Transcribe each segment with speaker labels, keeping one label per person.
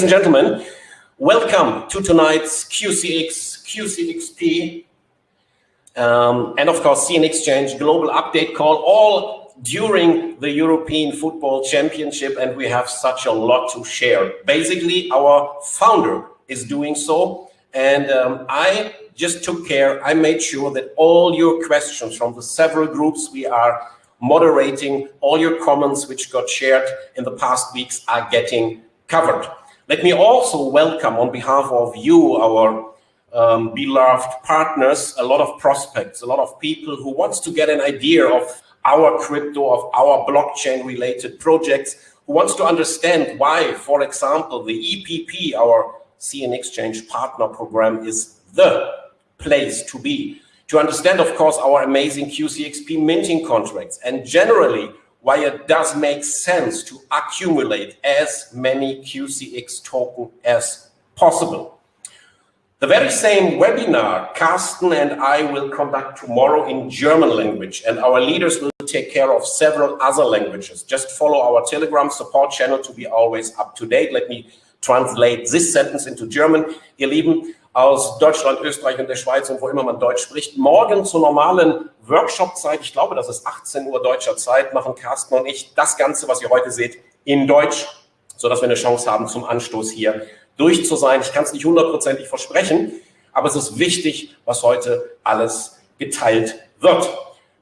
Speaker 1: and gentlemen, welcome to tonight's QCX, QCXP, um, and of course CN Exchange Global Update Call, all during the European Football Championship, and we have such a lot to share. Basically, our founder is doing so, and um, I just took care, I made sure that all your questions from the several groups we are moderating, all your comments which got shared in the past weeks are getting covered. Let me also welcome on behalf of you, our um, beloved partners, a lot of prospects, a lot of people who wants to get an idea of our crypto, of our blockchain related projects, who wants to understand why, for example, the EPP, our CN Exchange partner program is the place to be. To understand, of course, our amazing QCXP minting contracts and generally why it does make sense to accumulate as many QCX token as possible. The very same webinar Carsten and I will conduct tomorrow in German language and our leaders will take care of several other languages. Just follow our Telegram support channel to be always up to date. Let me translate this sentence into German. Ihr Lieben, aus Deutschland, Österreich und der Schweiz und wo immer man Deutsch spricht. Morgen zur normalen Workshop-Zeit, ich glaube, das ist 18 Uhr deutscher Zeit, machen Carsten und ich das Ganze, was ihr heute seht, in Deutsch, sodass wir eine Chance haben, zum Anstoß hier durch zu sein. Ich kann es nicht hundertprozentig versprechen, aber es ist wichtig, was heute alles geteilt wird.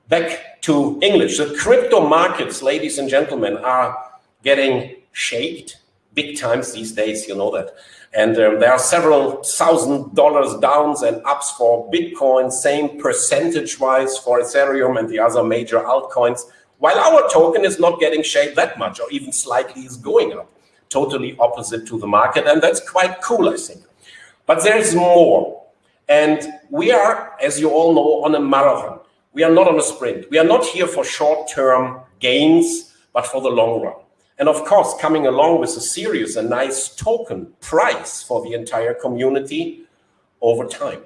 Speaker 1: Back to English. The crypto markets, ladies and gentlemen, are getting shaped big times these days, you know that. And um, there are several thousand dollars downs and ups for Bitcoin, same percentage-wise for Ethereum and the other major altcoins, while our token is not getting shaped that much or even slightly is going up, totally opposite to the market. And that's quite cool, I think. But there is more. And we are, as you all know, on a marathon. We are not on a sprint. We are not here for short-term gains, but for the long run. And of course, coming along with a serious and nice token price for the entire community over time.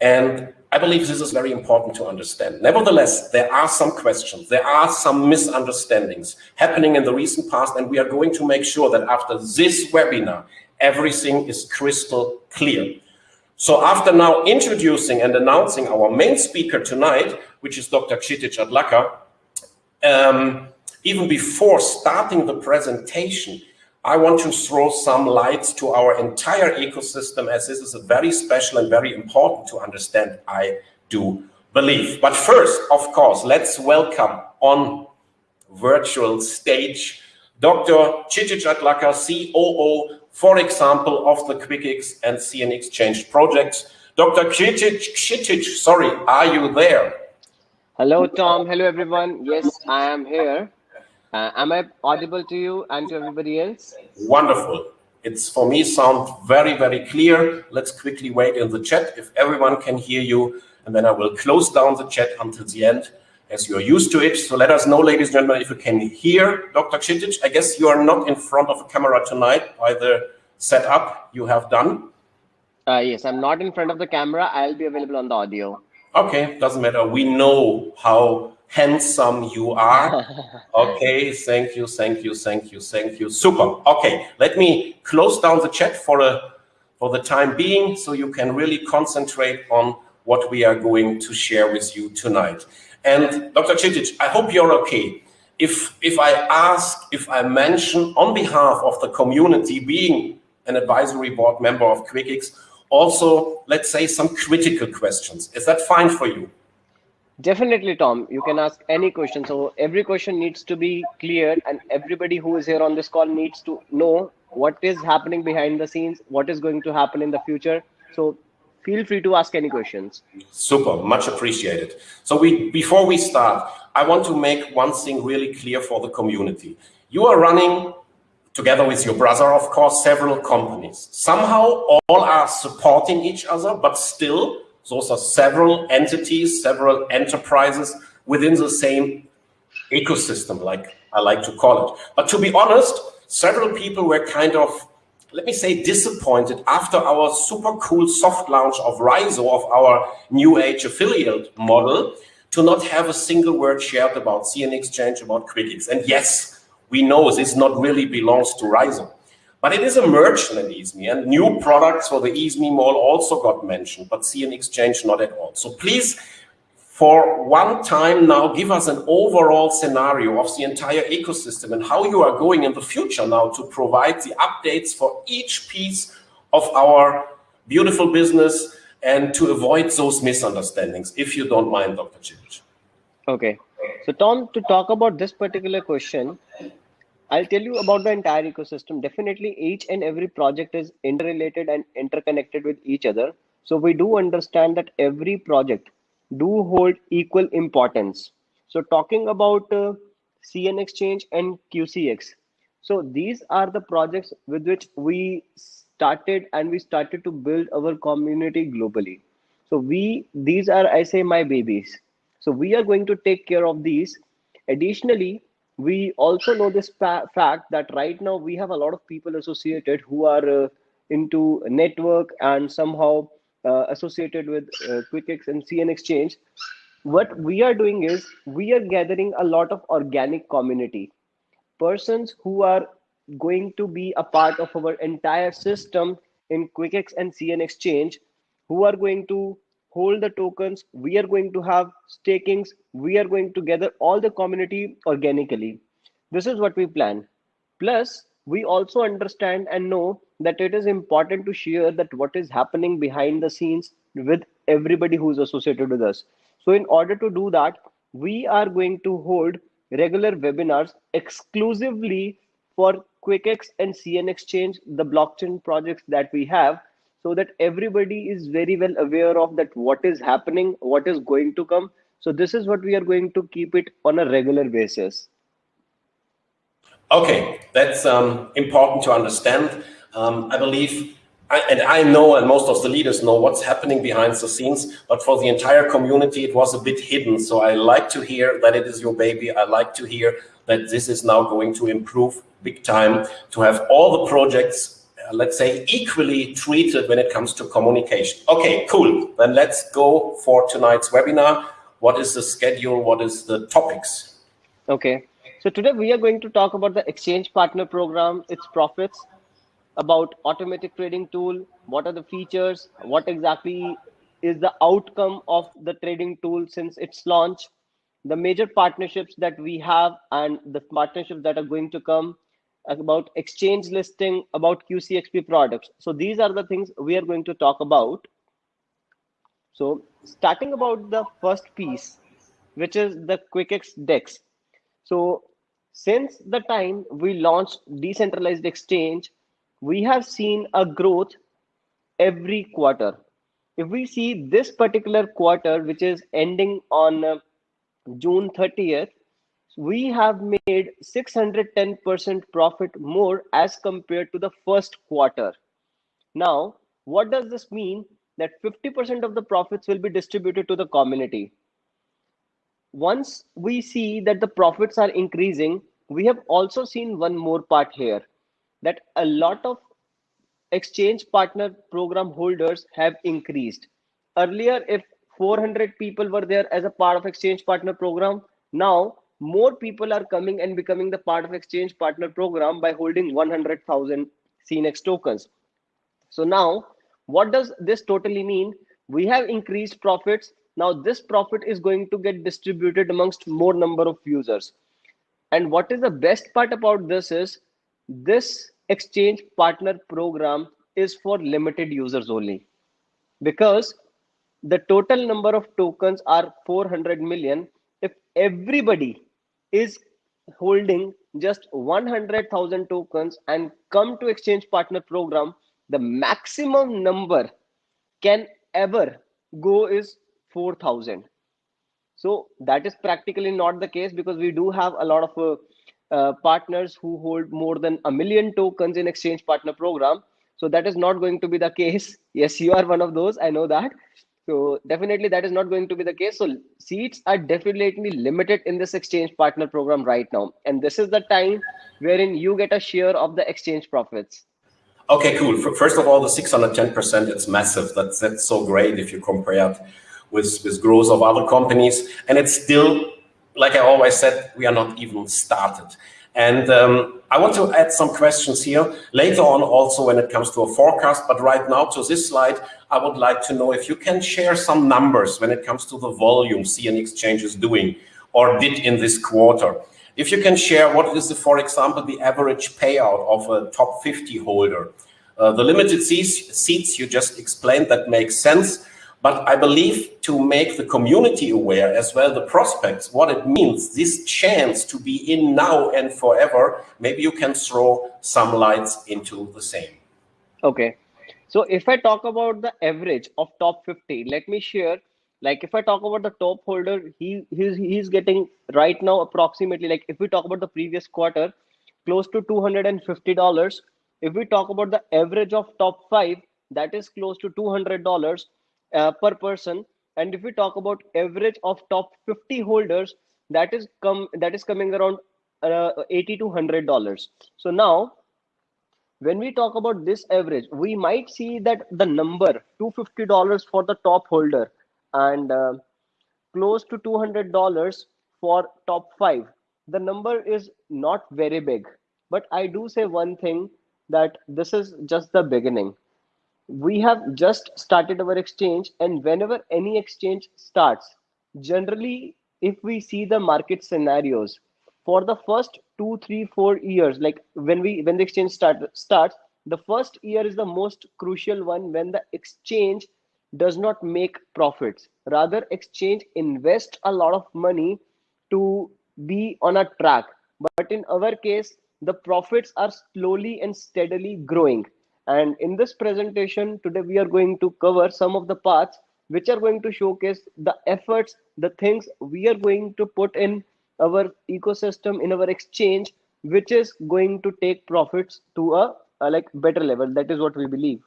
Speaker 1: And I believe this is very important to understand. Nevertheless, there are some questions, there are some misunderstandings happening in the recent past, and we are going to make sure that after this webinar, everything is crystal clear. So after now introducing and announcing our main speaker tonight, which is Dr. Kshitij Adlakha, um, even before starting the presentation, I want to throw some lights to our entire ecosystem as this is a very special and very important to understand, I do believe. But first, of course, let's welcome on virtual stage Dr. Adlakha, COO, for example, of the QuickX and CN Exchange projects. Dr. Kshitij, sorry, are you there?
Speaker 2: Hello, Tom. Hello, everyone. Yes, I am here. Uh, am I audible to you and to everybody else?
Speaker 1: Wonderful. It's for me sound very, very clear. Let's quickly wait in the chat if everyone can hear you, and then I will close down the chat until the end as you're used to it. So let us know, ladies and gentlemen, if you can hear Dr. Kshitij. I guess you are not in front of a camera tonight by the setup you have done.
Speaker 2: Uh, yes, I'm not in front of the camera. I'll be available on the audio.
Speaker 1: Okay, doesn't matter. We know how handsome you are. Okay, thank you, thank you, thank you, thank you. Super. Okay, let me close down the chat for a for the time being so you can really concentrate on what we are going to share with you tonight. And Dr. Kshitij, I hope you're okay. If if I ask, if I mention on behalf of the community being an advisory board member of QuickX, also, let's say some critical questions. Is that fine for you?
Speaker 2: Definitely, Tom. You can ask any question. So every question needs to be clear, and everybody who is here on this call needs to know what is happening behind the scenes, what is going to happen in the future. So feel free to ask any questions.
Speaker 1: Super, much appreciated. So we before we start, I want to make one thing really clear for the community. You are running together with your brother, of course, several companies. Somehow all are supporting each other, but still those are several entities, several enterprises within the same ecosystem, like I like to call it. But to be honest, several people were kind of, let me say, disappointed after our super cool soft launch of Raizo, of our new age affiliate model, to not have a single word shared about CN Exchange, about QuickX. And yes, we know this not really belongs to Raizo. But it is a merchant at EASME and new products for the EASME mall also got mentioned, but CN Exchange not at all. So please, for one time now, give us an overall scenario of the entire ecosystem and how you are going in the future now to provide the updates for each piece of our beautiful business and to avoid those misunderstandings, if you don't mind, Dr. Kshitij.
Speaker 2: Okay. So Tom, to talk about this particular question, I'll tell you about the entire ecosystem. Definitely each and every project is interrelated and interconnected with each other. So we do understand that every project do hold equal importance. So talking about uh, CN Exchange and QCX. So these are the projects with which we started and we started to build our community globally. So we, these are, I say, my babies. So we are going to take care of these. Additionally, we also know this fact that right now we have a lot of people associated who are uh, into network and somehow uh, associated with uh, QuickX and CN Exchange. What we are doing is we are gathering a lot of organic community persons who are going to be a part of our entire system in QuickX and CN Exchange who are going to hold the tokens. We are going to have stakings. We are going to gather all the community organically. This is what we plan. Plus we also understand and know that it is important to share that what is happening behind the scenes with everybody who is associated with us. So in order to do that we are going to hold regular webinars exclusively for quickx and cn exchange the blockchain projects that we have so that everybody is very well aware of that what is happening what is going to come so this is what we are going to keep it on a regular basis
Speaker 1: okay that's um, important to understand um, i believe I, and I know, and most of the leaders know what's happening behind the scenes, but for the entire community, it was a bit hidden. So I like to hear that it is your baby. I like to hear that this is now going to improve big time to have all the projects Uh, let's say, equally treated when it comes to communication. Okay, cool. Then let's go for tonight's webinar. What is the schedule? What is the topics?
Speaker 2: Okay. So today we are going to talk about the Exchange Partner Program, its profits, about automatic trading tool, what are the features, what exactly is the outcome of the trading tool since its launch, the major partnerships that we have and the partnerships that are going to come, about exchange listing, about QCXP products. So these are the things we are going to talk about. So starting about the first piece, which is the QuickX DEX. So since the time we launched decentralized exchange, we have seen a growth every quarter. If we see this particular quarter, which is ending on uh, June 30th, we have made 610% profit more as compared to the first quarter. Now, what does this mean? That 50% of the profits will be distributed to the community. Once we see that the profits are increasing, we have also seen one more part here that a lot of exchange partner program holders have increased. Earlier, if 400 people were there as a part of exchange partner program, now more people are coming and becoming the part of exchange partner program by holding 100,000 CNX tokens. So now what does this totally mean? We have increased profits. Now this profit is going to get distributed amongst more number of users. And what is the best part about this is this exchange partner program is for limited users only because the total number of tokens are 400 million if everybody is holding just 100,000 tokens and come to exchange partner program, the maximum number can ever go is 4,000. So that is practically not the case because we do have a lot of uh, uh, partners who hold more than a million tokens in exchange partner program. So that is not going to be the case. Yes, you are one of those. I know that. So definitely that is not going to be the case. So seats are definitely limited in this exchange partner program right now. And this is the time wherein you get a share of the exchange profits.
Speaker 1: Okay, cool. First of all, the 610%, it's massive. That's, that's so great if you compare it with, with growth of other companies. And it's still, like I always said, we are not even started. And um, I want to add some questions here later on also when it comes to a forecast. But right now to this slide, I would like to know if you can share some numbers when it comes to the volume CN Exchange is doing or did in this quarter. If you can share what is, the, for example, the average payout of a top 50 holder. Uh, the limited seats, seats you just explained, that makes sense. But I believe to make the community aware as well, the prospects, what it means, this chance to be in now and forever, maybe you can throw some lights into the same.
Speaker 2: Okay. So if I talk about the average of top 50, let me share, like if I talk about the top holder, he he's, he's getting right now approximately, like if we talk about the previous quarter, close to $250. If we talk about the average of top five, that is close to $200 uh, per person. And if we talk about average of top 50 holders that is come that is coming around uh, 80 to 100 dollars. So now when we talk about this average we might see that the number 250 dollars for the top holder and uh, close to 200 dollars for top 5 the number is not very big. But i do say one thing that this is just the beginning we have just started our exchange and whenever any exchange starts generally if we see the market scenarios for the first two three four years like when we when the exchange start starts the first year is the most crucial one when the exchange does not make profits. Rather exchange invest a lot of money to be on a track. But in our case the profits are slowly and steadily growing and in this presentation today, we are going to cover some of the parts which are going to showcase the efforts, the things we are going to put in our ecosystem, in our exchange, which is going to take profits to a, a like better level. That is what we believe.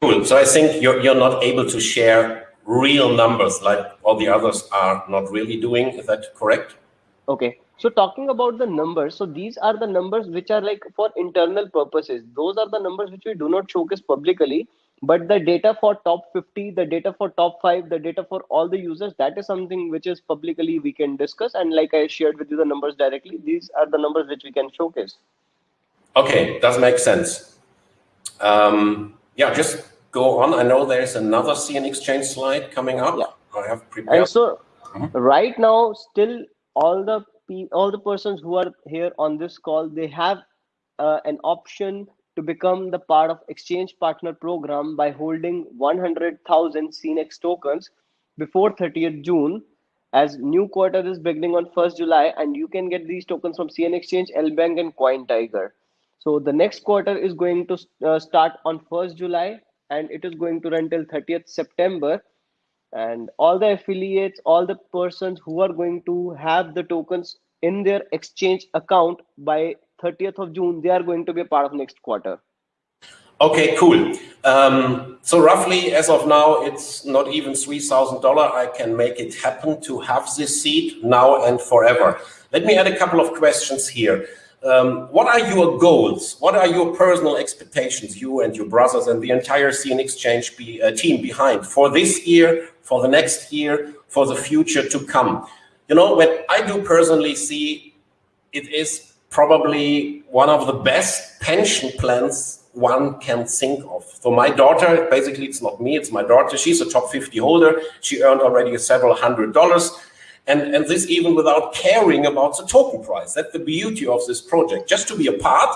Speaker 1: Cool. So I think you're, you're not able to share real numbers like all the others are not really doing. Is that correct?
Speaker 2: Okay. So talking about the numbers, so these are the numbers which are like for internal purposes. Those are the numbers which we do not showcase publicly, but the data for top 50, the data for top five, the data for all the users, that is something which is publicly we can discuss. And like I shared with you the numbers directly, these are the numbers which we can showcase.
Speaker 1: Okay, does make sense. Um, yeah, just go on. I know there's another CN Exchange slide coming up. Yeah. I have prepared.
Speaker 2: And so mm -hmm. right now, still all the all the persons who are here on this call, they have uh, an option to become the part of exchange partner program by holding 100,000 CNX tokens before 30th June as new quarter is beginning on 1st July and you can get these tokens from CN Exchange, LBank and CoinTiger. So the next quarter is going to uh, start on 1st July and it is going to run till 30th September and all the affiliates all the persons who are going to have the tokens in their exchange account by 30th of june they are going to be a part of next quarter.
Speaker 1: Okay cool. Um, so roughly as of now it's not even $3000 i can make it happen to have this seat now and forever. Let me add a couple of questions here. Um, what are your goals? What are your personal expectations, you and your brothers and the entire CN Exchange be, uh, team behind for this year, for the next year, for the future to come? You know, what I do personally see it is probably one of the best pension plans one can think of. So my daughter, basically it's not me, it's my daughter, she's a top 50 holder. She earned already several hundred dollars and, and this even without caring about the token price. That's the beauty of this project. Just to be a part,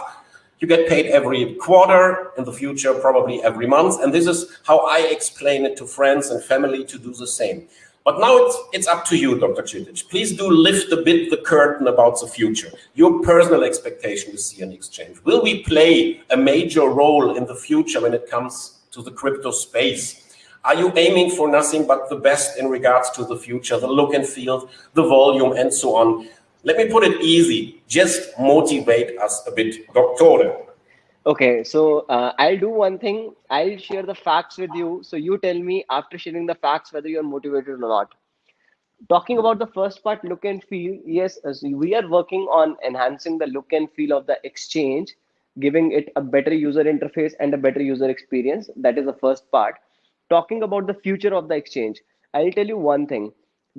Speaker 1: you get paid every quarter, in the future, probably every month. And this is how I explain it to friends and family to do the same. But now it's, it's up to you, Dr. Kshitij. Please do lift a bit the curtain about the future. Your personal expectation with CN Exchange. Will we play a major role in the future when it comes to the crypto space? Are you aiming for nothing but the best in regards to the future, the look and feel, the volume, and so on? Let me put it easy. Just motivate us a bit, Doctor.
Speaker 2: Okay, so uh, I'll do one thing. I'll share the facts with you. So you tell me after sharing the facts whether you're motivated or not. Talking about the first part, look and feel. Yes, we are working on enhancing the look and feel of the exchange, giving it a better user interface and a better user experience. That is the first part talking about the future of the exchange, I'll tell you one thing.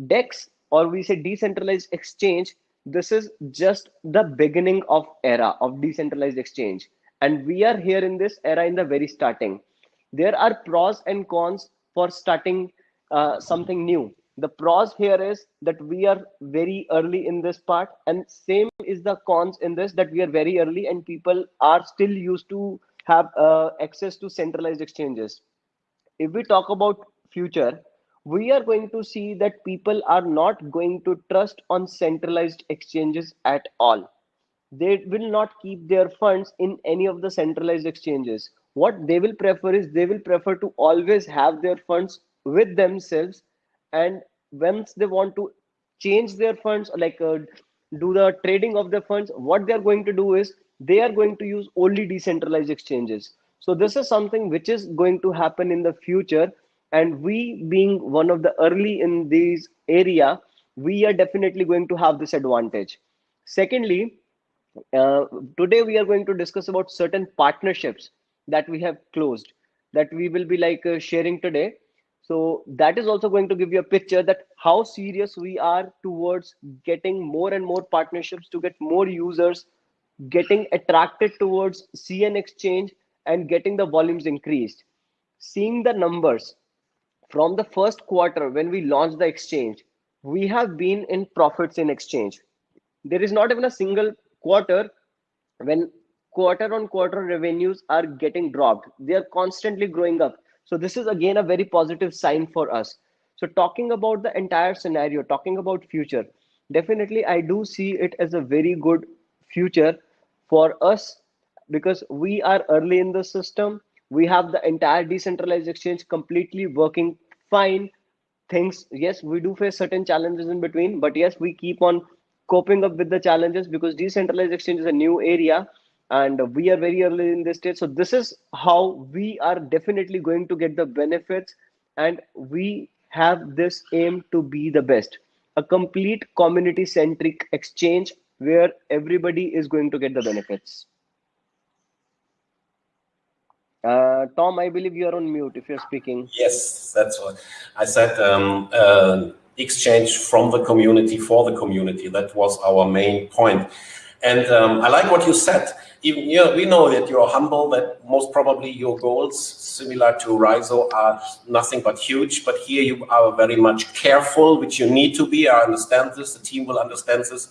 Speaker 2: DEX or we say decentralized exchange this is just the beginning of era of decentralized exchange. And we are here in this era in the very starting. There are pros and cons for starting uh, something new. The pros here is that we are very early in this part and same is the cons in this that we are very early and people are still used to have uh, access to centralized exchanges. If we talk about future we are going to see that people are not going to trust on centralized exchanges at all. They will not keep their funds in any of the centralized exchanges. What they will prefer is they will prefer to always have their funds with themselves and once they want to change their funds like uh, do the trading of the funds what they are going to do is they are going to use only decentralized exchanges. So this is something which is going to happen in the future and we being one of the early in these area we are definitely going to have this advantage. Secondly uh, today we are going to discuss about certain partnerships that we have closed that we will be like uh, sharing today. So that is also going to give you a picture that how serious we are towards getting more and more partnerships to get more users getting attracted towards cn exchange and getting the volumes increased. Seeing the numbers from the first quarter when we launched the exchange we have been in profits in exchange. There is not even a single quarter when quarter on quarter revenues are getting dropped. They are constantly growing up. So this is again a very positive sign for us. So talking about the entire scenario talking about future definitely i do see it as a very good future for us because we are early in the system. We have the entire decentralized exchange completely working fine things. Yes we do face certain challenges in between but yes we keep on coping up with the challenges because decentralized exchange is a new area and we are very early in this stage. So this is how we are definitely going to get the benefits and we have this aim to be the best. A complete community centric exchange where everybody is going to get the benefits uh, Tom, I believe you are on mute if you're speaking.
Speaker 1: Yes, that's what I said. Um, uh, exchange from the community for the community. That was our main point. And um, I like what you said. Even you we know that you're humble, that most probably your goals, similar to Rizo, are nothing but huge. But here you are very much careful, which you need to be. I understand this. The team will understand this.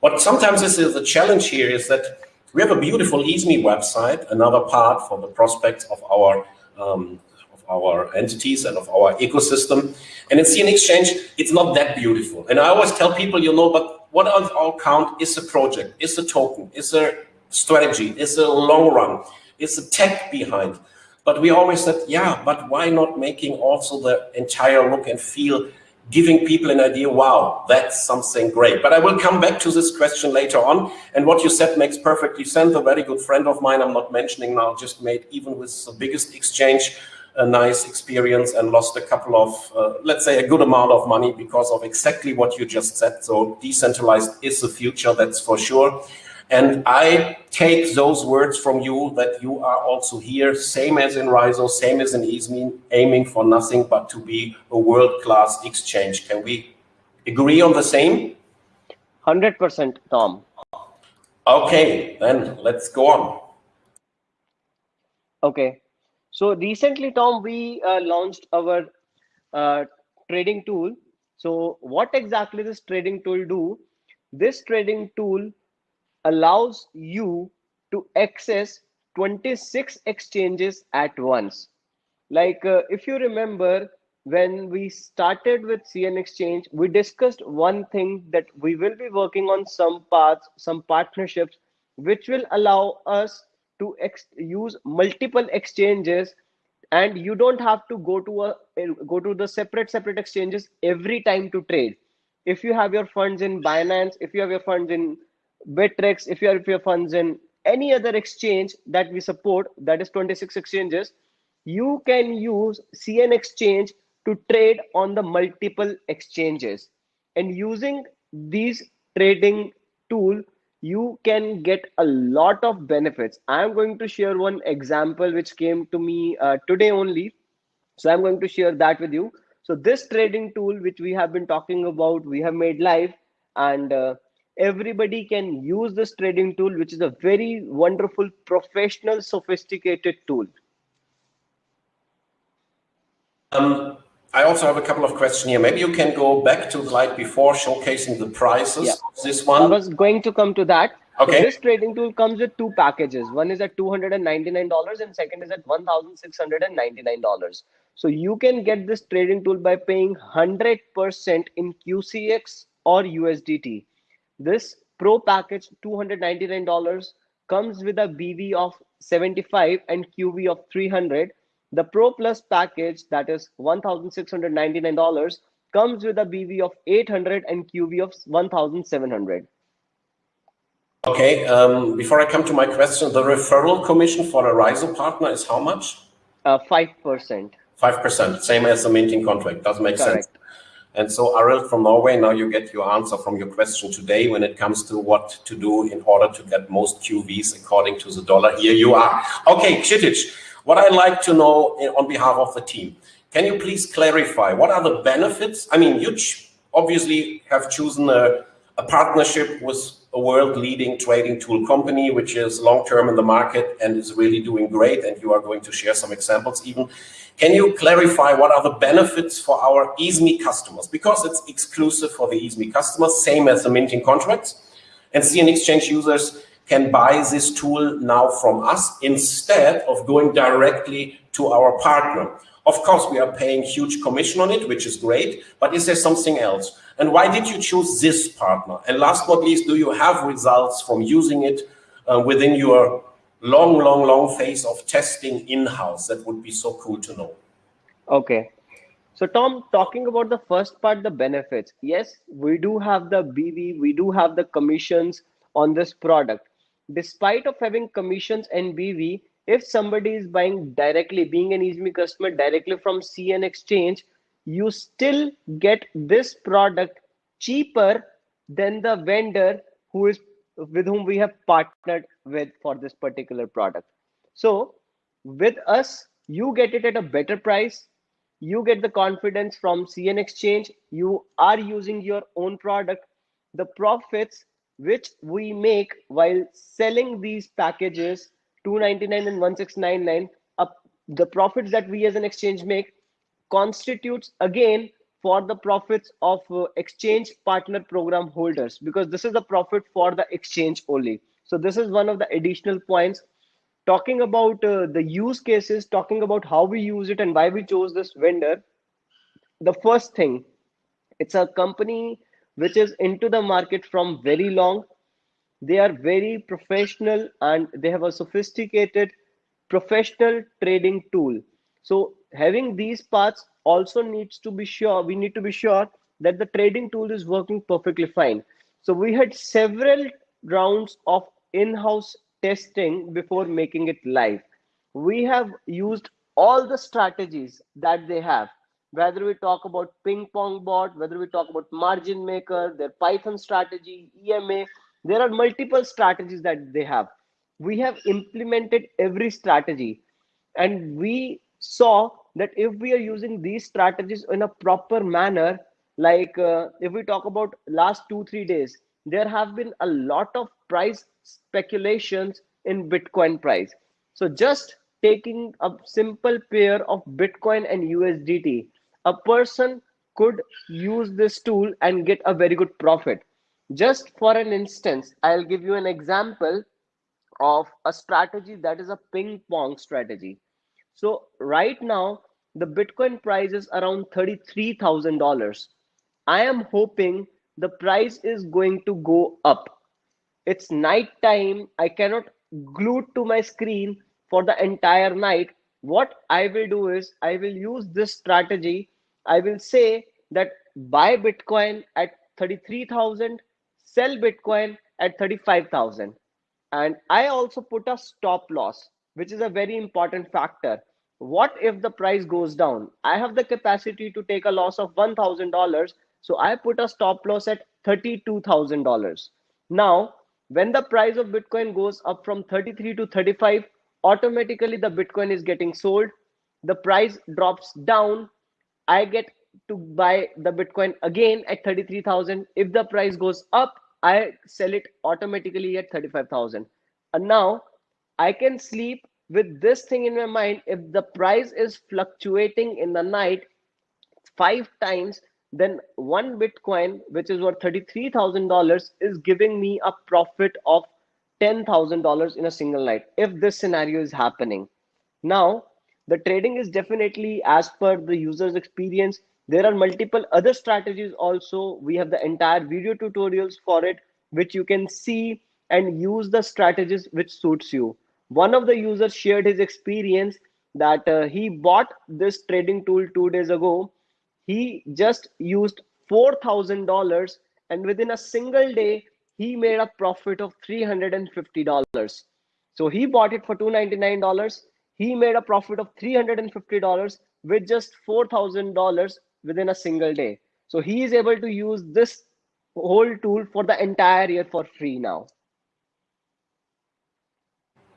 Speaker 1: What sometimes is the challenge here is that we have a beautiful EASME website, another part for the prospects of our um, of our entities and of our ecosystem. And in CN Exchange, it's not that beautiful. And I always tell people, you know, but what on our count is a project, is a token, is a strategy, is a long run, is a tech behind. But we always said, yeah, but why not making also the entire look and feel giving people an idea, wow, that's something great. But I will come back to this question later on. And what you said makes perfectly sense. A very good friend of mine, I'm not mentioning now, just made even with the biggest exchange, a nice experience and lost a couple of, uh, let's say a good amount of money because of exactly what you just said. So decentralized is the future, that's for sure. And I take those words from you that you are also here, same as in Rizo, same as in EASME, aiming for nothing but to be a world-class exchange. Can we agree on the same?
Speaker 2: 100% Tom.
Speaker 1: Okay, then let's go on.
Speaker 2: Okay. So recently, Tom, we uh, launched our uh, trading tool. So what exactly this trading tool do? This trading tool allows you to access 26 exchanges at once. Like uh, if you remember, when we started with CN Exchange, we discussed one thing that we will be working on some paths, some partnerships, which will allow us to use multiple exchanges and you don't have to go to a go to the separate separate exchanges every time to trade if you have your funds in binance if you have your funds in Bittrex, if you have your funds in any other exchange that we support, that is 26 exchanges, you can use CN Exchange to trade on the multiple exchanges. And using these trading tool, you can get a lot of benefits. I'm going to share one example which came to me uh, today only. So I'm going to share that with you. So this trading tool, which we have been talking about, we have made live and uh, everybody can use this trading tool, which is a very wonderful, professional, sophisticated tool.
Speaker 1: Um, I also have a couple of questions here. Maybe you can go back to the slide before showcasing the prices yeah. this one.
Speaker 2: I was going to come to that. Okay. So this trading tool comes with two packages. One is at $299 and second is at $1,699. So you can get this trading tool by paying 100% in QCX or USDT. This pro package $299 comes with a BV of 75 and QV of 300. The Pro Plus package that is $1,699 comes with a BV of 800 and QV of 1,700.
Speaker 1: Okay, um, before I come to my question, the referral commission for a RISO partner is how much?
Speaker 2: Uh, 5%.
Speaker 1: 5%, same as the minting contract, doesn't make Correct. sense. And so Arild from Norway, now you get your answer from your question today when it comes to what to do in order to get most QVs according to the dollar. Here you are. Okay, Kshitij, what I'd like to know on behalf of the team, can you please clarify what are the benefits? I mean, you obviously have chosen a, a partnership with a world-leading trading tool company, which is long-term in the market and is really doing great. And you are going to share some examples even. Can you clarify what are the benefits for our EASME customers? Because it's exclusive for the EASME customers, same as the minting contracts. And CN Exchange users can buy this tool now from us instead of going directly to our partner. Of course, we are paying huge commission on it, which is great, but is there something else? And why did you choose this partner? And last but not least, do you have results from using it uh, within your long, long, long phase of testing in-house? That would be so cool to know.
Speaker 2: Okay. So Tom, talking about the first part, the benefits. Yes, we do have the BV, we do have the commissions on this product. Despite of having commissions and BV, if somebody is buying directly, being an EASME customer directly from CN Exchange, you still get this product cheaper than the vendor who is with whom we have partnered with for this particular product. So with us, you get it at a better price. You get the confidence from CN Exchange. You are using your own product. The profits which we make while selling these packages 299 and 1699 up the profits that we as an exchange make constitutes again for the profits of uh, exchange partner program holders because this is the profit for the exchange only so this is one of the additional points. Talking about uh, the use cases talking about how we use it and why we chose this vendor the first thing it's a company which is into the market from very long. They are very professional and they have a sophisticated professional trading tool. So having these parts also needs to be sure we need to be sure that the trading tool is working perfectly fine. So we had several rounds of in-house testing before making it live. We have used all the strategies that they have whether we talk about ping pong bot whether we talk about margin maker their python strategy ema there are multiple strategies that they have. We have implemented every strategy. And we saw that if we are using these strategies in a proper manner like uh, if we talk about last two three days there have been a lot of price speculations in bitcoin price so just taking a simple pair of bitcoin and usdt a person could use this tool and get a very good profit just for an instance i'll give you an example of a strategy that is a ping pong strategy so right now, the Bitcoin price is around $33,000. I am hoping the price is going to go up. It's night time. I cannot glue to my screen for the entire night. What I will do is I will use this strategy. I will say that buy Bitcoin at 33,000, sell Bitcoin at 35,000. And I also put a stop loss, which is a very important factor what if the price goes down i have the capacity to take a loss of $1000 so i put a stop loss at $32000 now when the price of bitcoin goes up from 33 to 35 automatically the bitcoin is getting sold the price drops down i get to buy the bitcoin again at 33000 if the price goes up I sell it automatically at 35,000. And now I can sleep with this thing in my mind. If the price is fluctuating in the night five times, then one Bitcoin, which is worth $33,000, is giving me a profit of $10,000 in a single night if this scenario is happening. Now, the trading is definitely as per the user's experience. There are multiple other strategies also. We have the entire video tutorials for it, which you can see and use the strategies which suits you. One of the users shared his experience that uh, he bought this trading tool two days ago. He just used $4,000 and within a single day, he made a profit of $350. So he bought it for $299. He made a profit of $350 with just $4,000 within a single day. So he is able to use this whole tool for the entire year for free now.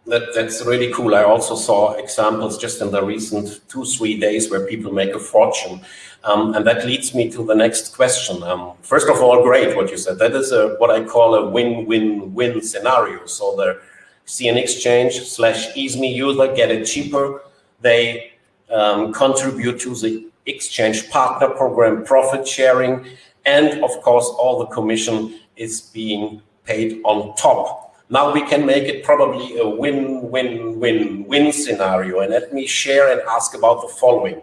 Speaker 1: That, that's really cool. I also saw examples just in the recent two, three days where people make a fortune. Um, and that leads me to the next question. Um, first of all, great what you said. That is a, what I call a win-win-win scenario. So the CN Exchange slash EaseMe user get it cheaper. They um, contribute to the exchange partner program profit sharing. And of course, all the commission is being paid on top. Now we can make it probably a win-win-win-win scenario. And let me share and ask about the following.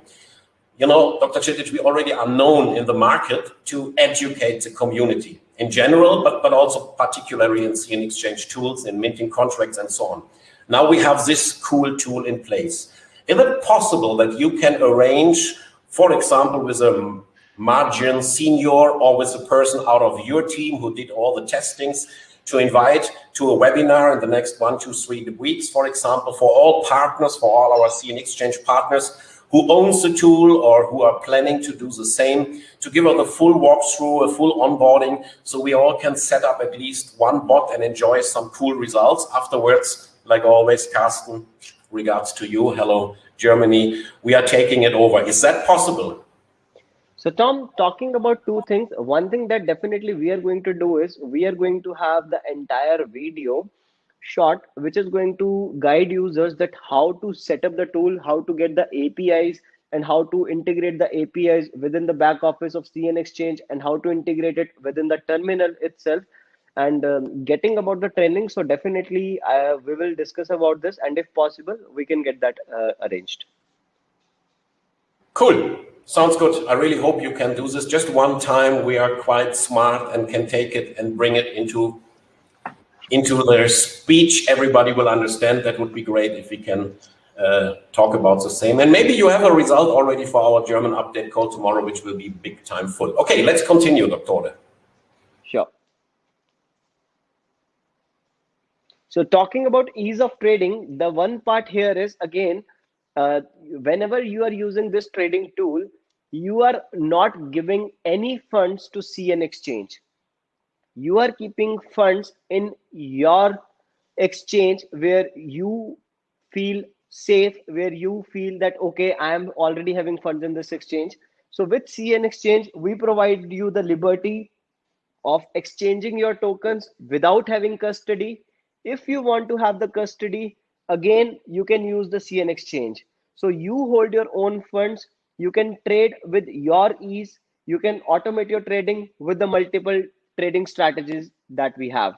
Speaker 1: You know, Dr. Kshitij, we already are known in the market to educate the community in general, but, but also particularly in CN Exchange tools, in minting contracts and so on. Now we have this cool tool in place. Is it possible that you can arrange, for example, with a margin senior or with a person out of your team who did all the testings to invite to a webinar in the next one, two, three weeks, for example, for all partners, for all our CN Exchange partners who owns the tool or who are planning to do the same, to give us a full walkthrough, a full onboarding, so we all can set up at least one bot and enjoy some cool results. Afterwards, like always, Carsten, regards to you. Hello, Germany. We are taking it over. Is that possible?
Speaker 2: So Tom, talking about two things, one thing that definitely we are going to do is we are going to have the entire video shot, which is going to guide users that how to set up the tool, how to get the APIs and how to integrate the APIs within the back office of CN Exchange and how to integrate it within the terminal itself and um, getting about the training. So definitely uh, we will discuss about this and if possible, we can get that uh, arranged.
Speaker 1: Cool. Sounds good. I really hope you can do this just one time. We are quite smart and can take it and bring it into into their speech. Everybody will understand. That would be great if we can uh, talk about the same. And maybe you have a result already for our German update call tomorrow, which will be big time full. Okay, let's continue, Dr.
Speaker 2: Sure. So talking about ease of trading, the one part here is again, uh, whenever you are using this trading tool, you are not giving any funds to CN exchange. You are keeping funds in your exchange where you feel safe, where you feel that, okay, I am already having funds in this exchange. So with CN exchange, we provide you the liberty of exchanging your tokens without having custody. If you want to have the custody, again, you can use the CN exchange. So you hold your own funds you can trade with your ease you can automate your trading with the multiple trading strategies that we have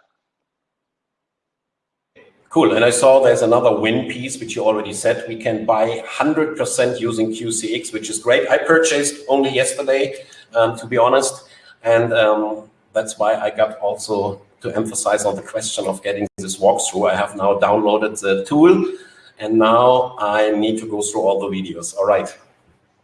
Speaker 1: Cool. And I saw there's another win piece, which you already said. We can buy 100% using QCX, which is great. I purchased only yesterday, um, to be honest. And um, that's why I got also to emphasize on the question of getting this walkthrough. I have now downloaded the tool, and now I need to go through all the videos. All right.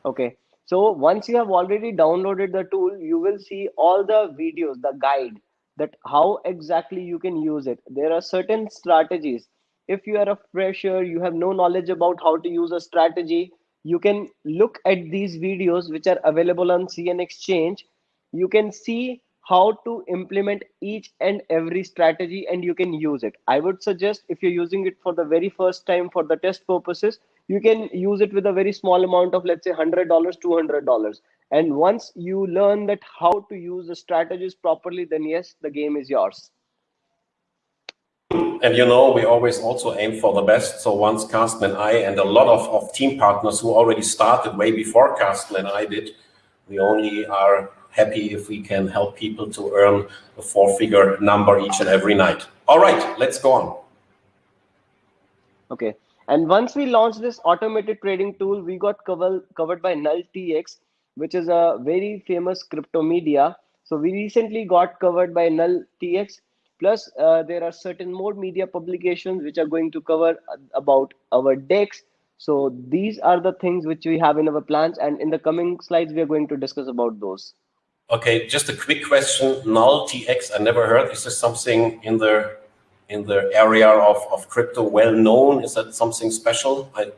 Speaker 2: Okay. So once you have already downloaded the tool, you will see all the videos, the guide that how exactly you can use it. There are certain strategies. If you are a fresher, you have no knowledge about how to use a strategy, you can look at these videos which are available on CN Exchange. You can see how to implement each and every strategy and you can use it. I would suggest if you're using it for the very first time for the test purposes, you can use it with a very small amount of let's say $100 $200 and once you learn that how to use the strategies properly then yes the game is yours.
Speaker 1: And you know we always also aim for the best. So once carsten and i and a lot of, of team partners who already started way before carsten and i did we only are happy if we can help people to earn a four figure number each and every night all right let's go on
Speaker 2: okay and once we launched this automated trading tool, we got covered covered by Null TX, which is a very famous crypto media. So we recently got covered by Null TX. Plus, uh, there are certain more media publications which are going to cover about our DEX. So these are the things which we have in our plans. And in the coming slides, we are going to discuss about those.
Speaker 1: Okay, just a quick question. Null TX, I never heard. Is this something in the in the area of, of crypto well known? Is that something special? I,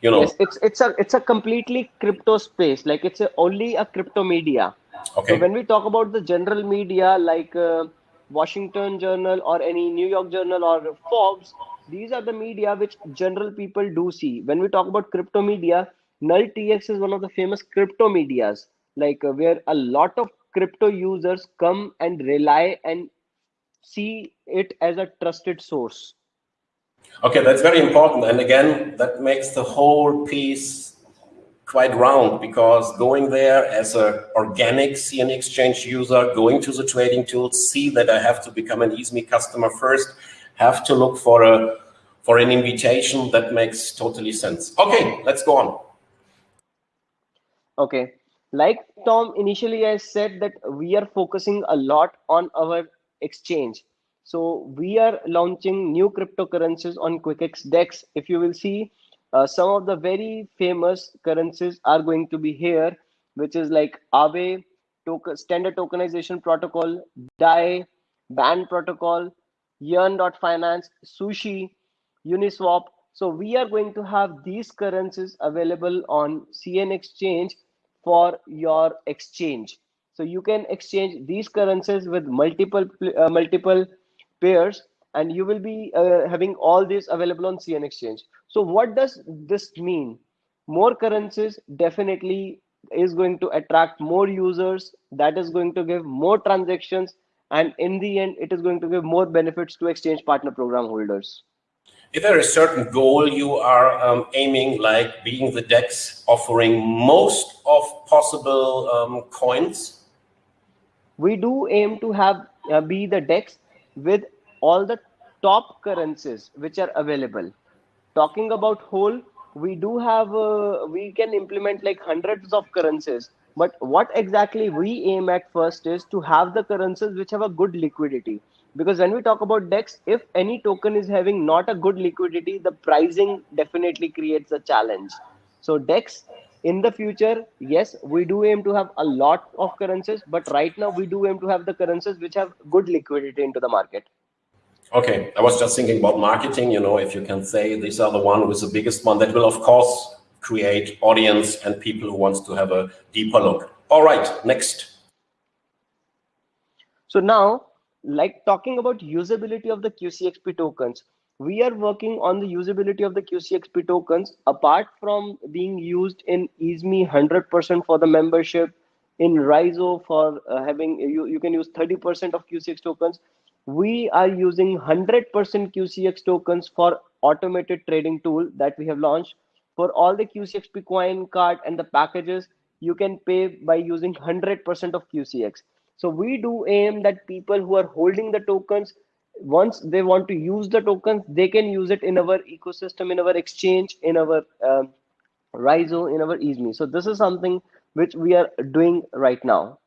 Speaker 1: you know.
Speaker 2: Yes, it's it's a it's a completely crypto space. Like it's a, only a crypto media.
Speaker 1: Okay.
Speaker 2: So when we talk about the general media like uh, Washington Journal or any New York Journal or Forbes, these are the media which general people do see. When we talk about crypto media, Null TX is one of the famous crypto medias, like uh, where a lot of crypto users come and rely and see it as a trusted source.
Speaker 1: Okay, that's very important. And again, that makes the whole piece quite round because going there as an organic CN Exchange user, going to the trading tools, see that I have to become an EASME customer first, have to look for a for an invitation, that makes totally sense. Okay, let's go on.
Speaker 2: Okay, like Tom initially I said that we are focusing a lot on our exchange. So we are launching new cryptocurrencies on QuickX DEX. If you will see, uh, some of the very famous currencies are going to be here, which is like Aave, token, Standard Tokenization Protocol, DAI, Band Protocol, Yearn.finance, Sushi, Uniswap. So we are going to have these currencies available on CN Exchange for your exchange. So you can exchange these currencies with multiple uh, multiple pairs and you will be uh, having all these available on CN Exchange. So what does this mean? More currencies definitely is going to attract more users. That is going to give more transactions. And in the end, it is going to give more benefits to exchange partner program holders.
Speaker 1: Is there a certain goal you are um, aiming, like being the DEX offering most of possible um, coins?
Speaker 2: We do aim to have uh, be the dex with all the top currencies which are available. Talking about whole we do have uh, we can implement like hundreds of currencies. But what exactly we aim at first is to have the currencies which have a good liquidity because when we talk about dex if any token is having not a good liquidity the pricing definitely creates a challenge. So dex in the future yes we do aim to have a lot of currencies but right now we do aim to have the currencies which have good liquidity into the market.
Speaker 1: Okay i was just thinking about marketing you know if you can say these are the one with the biggest one that will of course create audience and people who wants to have a deeper look. All right next.
Speaker 2: So now like talking about usability of the qcxp tokens we are working on the usability of the QCXP tokens apart from being used in EASME 100% for the membership in RYZO for uh, having you, you can use 30% of QCX tokens. We are using 100% QCX tokens for automated trading tool that we have launched for all the QCXP coin card and the packages. You can pay by using 100% of QCX. So we do aim that people who are holding the tokens once they want to use the tokens they can use it in our ecosystem in our exchange in our uh, RYZO, in our EASME. So this is something which we are doing right now.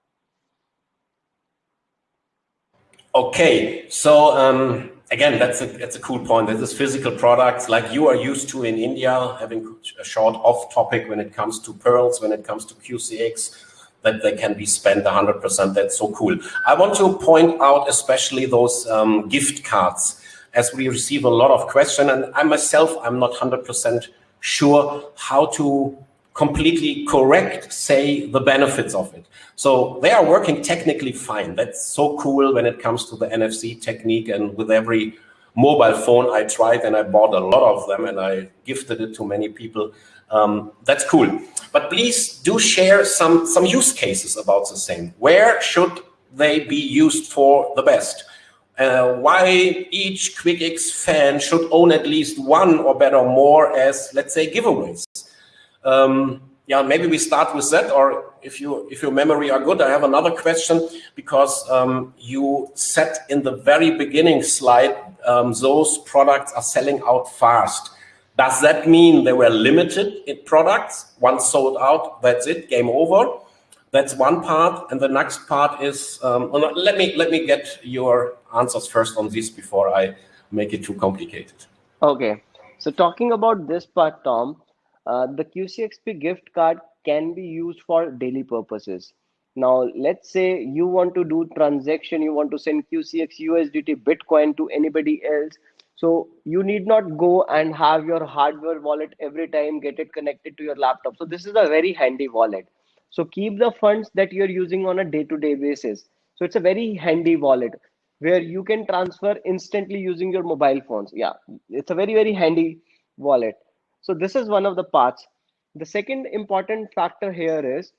Speaker 1: Okay, so um, again, that's a that's a cool point. This is physical products like you are used to in India, having a short off topic when it comes to pearls, when it comes to QCX that they can be spent 100%. That's so cool. I want to point out especially those um, gift cards as we receive a lot of questions and I myself, I'm not 100% sure how to completely correct say the benefits of it. So they are working technically fine. That's so cool when it comes to the NFC technique and with every mobile phone I tried and I bought a lot of them and I gifted it to many people. Um, that's cool. But please do share some, some use cases about the same. Where should they be used for the best? Uh, why each QuickX fan should own at least one or better more as, let's say, giveaways. Um, yeah, maybe we start with that, or if you if your memory are good, I have another question because um, you said in the very beginning slide um, those products are selling out fast. Does that mean they were limited in products? Once sold out, that's it, game over. That's one part, and the next part is um, let me let me get your answers first on this before I make it too complicated.
Speaker 2: Okay, so talking about this part, Tom, uh, the QCXP gift card can be used for daily purposes. Now, let's say you want to do transaction, you want to send QCX USDT Bitcoin to anybody else. So you need not go and have your hardware wallet every time, get it connected to your laptop. So this is a very handy wallet. So keep the funds that you're using on a day-to-day -day basis. So it's a very handy wallet where you can transfer instantly using your mobile phones. Yeah, it's a very, very handy wallet. So this is one of the parts. The second important factor here is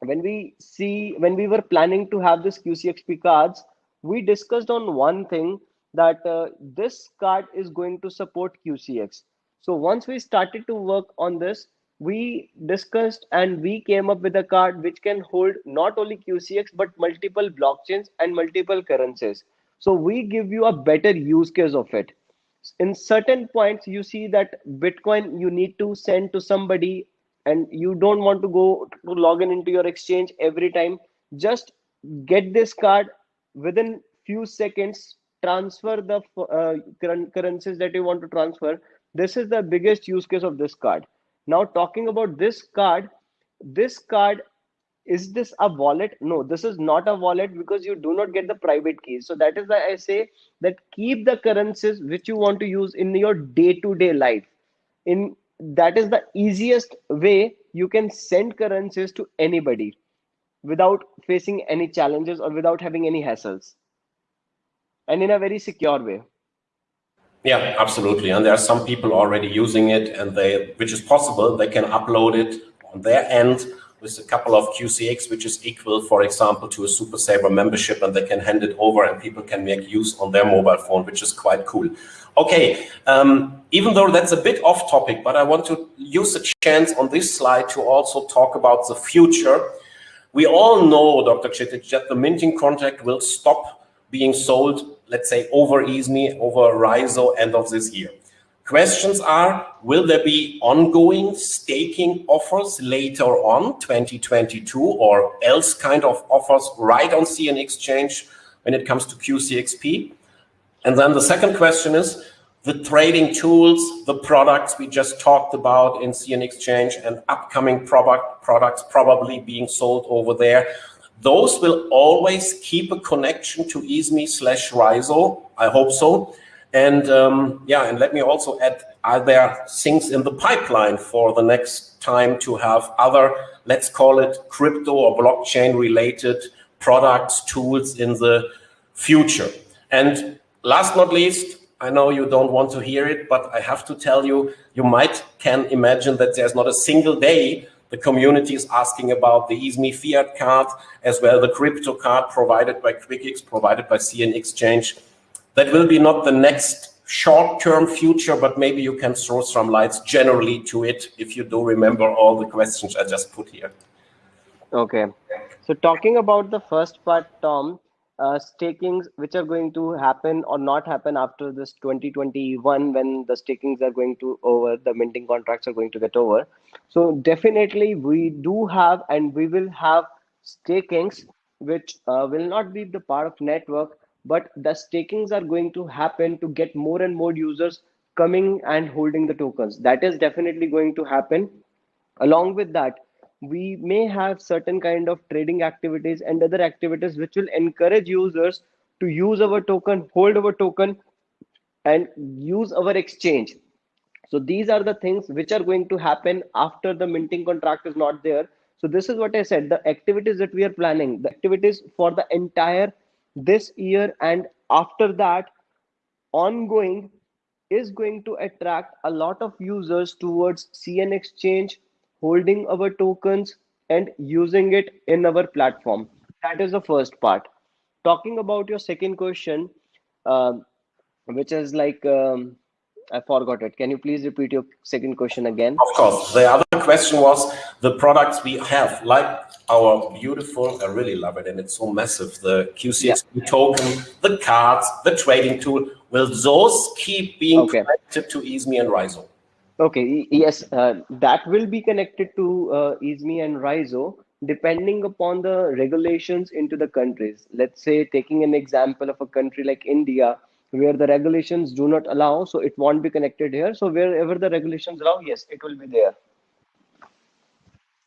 Speaker 2: when we see, when we were planning to have this QCXP cards, we discussed on one thing that uh, this card is going to support QCX. So once we started to work on this, we discussed and we came up with a card which can hold not only QCX but multiple blockchains and multiple currencies. So we give you a better use case of it in certain points you see that bitcoin you need to send to somebody and you don't want to go to log in into your exchange every time. Just get this card within few seconds transfer the uh, currencies that you want to transfer. This is the biggest use case of this card. Now talking about this card this card is this a wallet? No this is not a wallet because you do not get the private keys. So that is why i say that keep the currencies which you want to use in your day-to-day -day life. In that is the easiest way you can send currencies to anybody without facing any challenges or without having any hassles. And in a very secure way.
Speaker 1: Yeah absolutely. And there are some people already using it and they which is possible they can upload it on their end with a couple of QCX, which is equal, for example, to a Super Saver membership, and they can hand it over and people can make use on their mobile phone, which is quite cool. Okay, um, even though that's a bit off topic, but I want to use the chance on this slide to also talk about the future. We all know, Dr. Kshitij, that the minting contract will stop being sold, let's say, over EASME, over RYZO end of this year. Questions are, will there be ongoing staking offers later on 2022 or else kind of offers right on CN Exchange when it comes to QCXP? And then the second question is, the trading tools, the products we just talked about in CN Exchange and upcoming product products probably being sold over there, those will always keep a connection to EASME slash RYZO. I hope so. And um, yeah, and let me also add, are there things in the pipeline for the next time to have other, let's call it crypto or blockchain related products, tools in the future? And last not least, I know you don't want to hear it, but I have to tell you, you might can imagine that there's not a single day the community is asking about the EASME fiat card, as well the crypto card provided by QuickX, provided by CN Exchange that will be not the next short-term future, but maybe you can throw some lights generally to it if you do remember all the questions I just put here.
Speaker 2: Okay. So talking about the first part, Tom, uh, stakings which are going to happen or not happen after this 2021 when the stakings are going to over, the minting contracts are going to get over. So definitely we do have and we will have stakings which uh, will not be the part of network but the stakings are going to happen to get more and more users coming and holding the tokens. That is definitely going to happen. Along with that we may have certain kind of trading activities and other activities which will encourage users to use our token hold our token and use our exchange. So these are the things which are going to happen after the minting contract is not there. So this is what i said the activities that we are planning the activities for the entire this year and after that ongoing is going to attract a lot of users towards CN Exchange, holding our tokens and using it in our platform. That is the first part. Talking about your second question, uh, which is like um, I forgot it. Can you please repeat your second question again?
Speaker 1: Of course. The other question was the products we have, like our beautiful, I really love it, and it's so massive, the QCX yeah. token, the cards, the trading tool. Will those keep being okay. connected to EASME and RYZO?
Speaker 2: Okay, yes, uh, that will be connected to uh, EASME and RYZO depending upon the regulations into the countries. Let's say taking an example of a country like India, where the regulations do not allow so it won't be connected here so wherever the regulations allow yes it will be there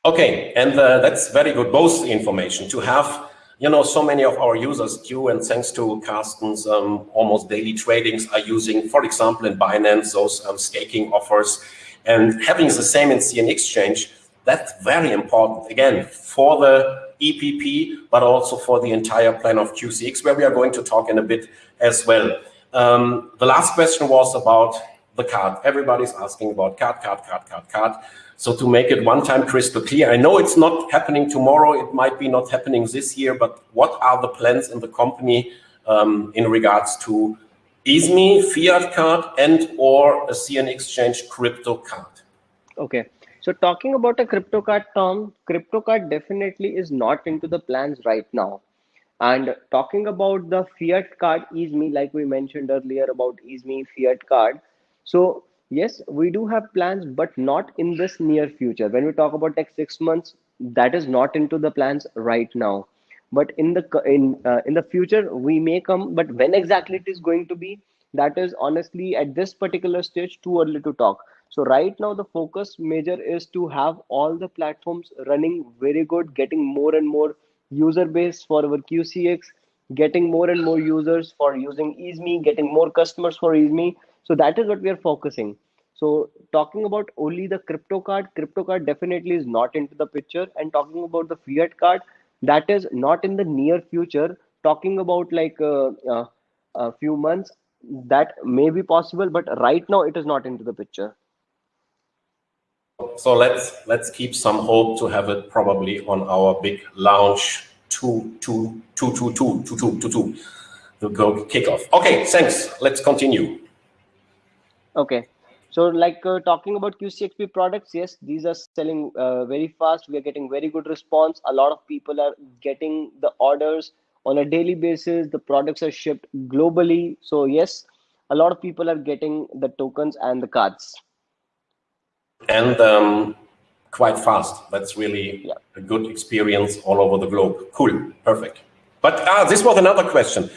Speaker 1: okay and uh, that's very good both information to have you know so many of our users do and thanks to carsten's um, almost daily tradings are using for example in binance those um, staking offers and having the same in cn exchange that's very important again for the EPP, but also for the entire plan of QCX, where we are going to talk in a bit as well. Um, the last question was about the card. Everybody's asking about card, card, card, card, card. So to make it one time crystal clear, I know it's not happening tomorrow. It might be not happening this year, but what are the plans in the company um, in regards to EASME, fiat card, and or a CN Exchange crypto card?
Speaker 2: Okay. So talking about a crypto card, Tom, crypto card definitely is not into the plans right now. And talking about the fiat card EASME, like we mentioned earlier about EASME fiat card. So yes, we do have plans, but not in this near future. When we talk about next six months, that is not into the plans right now. But in the in uh, in the future, we may come. But when exactly it is going to be, that is honestly at this particular stage too early to talk. So right now the focus major is to have all the platforms running very good, getting more and more user base for our QCX, getting more and more users for using EASME, getting more customers for EASME. So that is what we are focusing. So talking about only the crypto card, crypto card definitely is not into the picture. And talking about the fiat card, that is not in the near future. Talking about like uh, uh, a few months, that may be possible, but right now it is not into the picture.
Speaker 1: So let's let's keep some hope to have it probably on our big launch two two two two two two two two two the go kickoff. Okay, thanks. Let's continue.
Speaker 2: Okay. So like uh, talking about QCXP products, yes, these are selling uh, very fast. We are getting very good response. A lot of people are getting the orders on a daily basis. The products are shipped globally. So yes, a lot of people are getting the tokens and the cards
Speaker 1: and um, quite fast. That's really yeah. a good experience all over the globe. Cool, perfect. But uh, this was another question.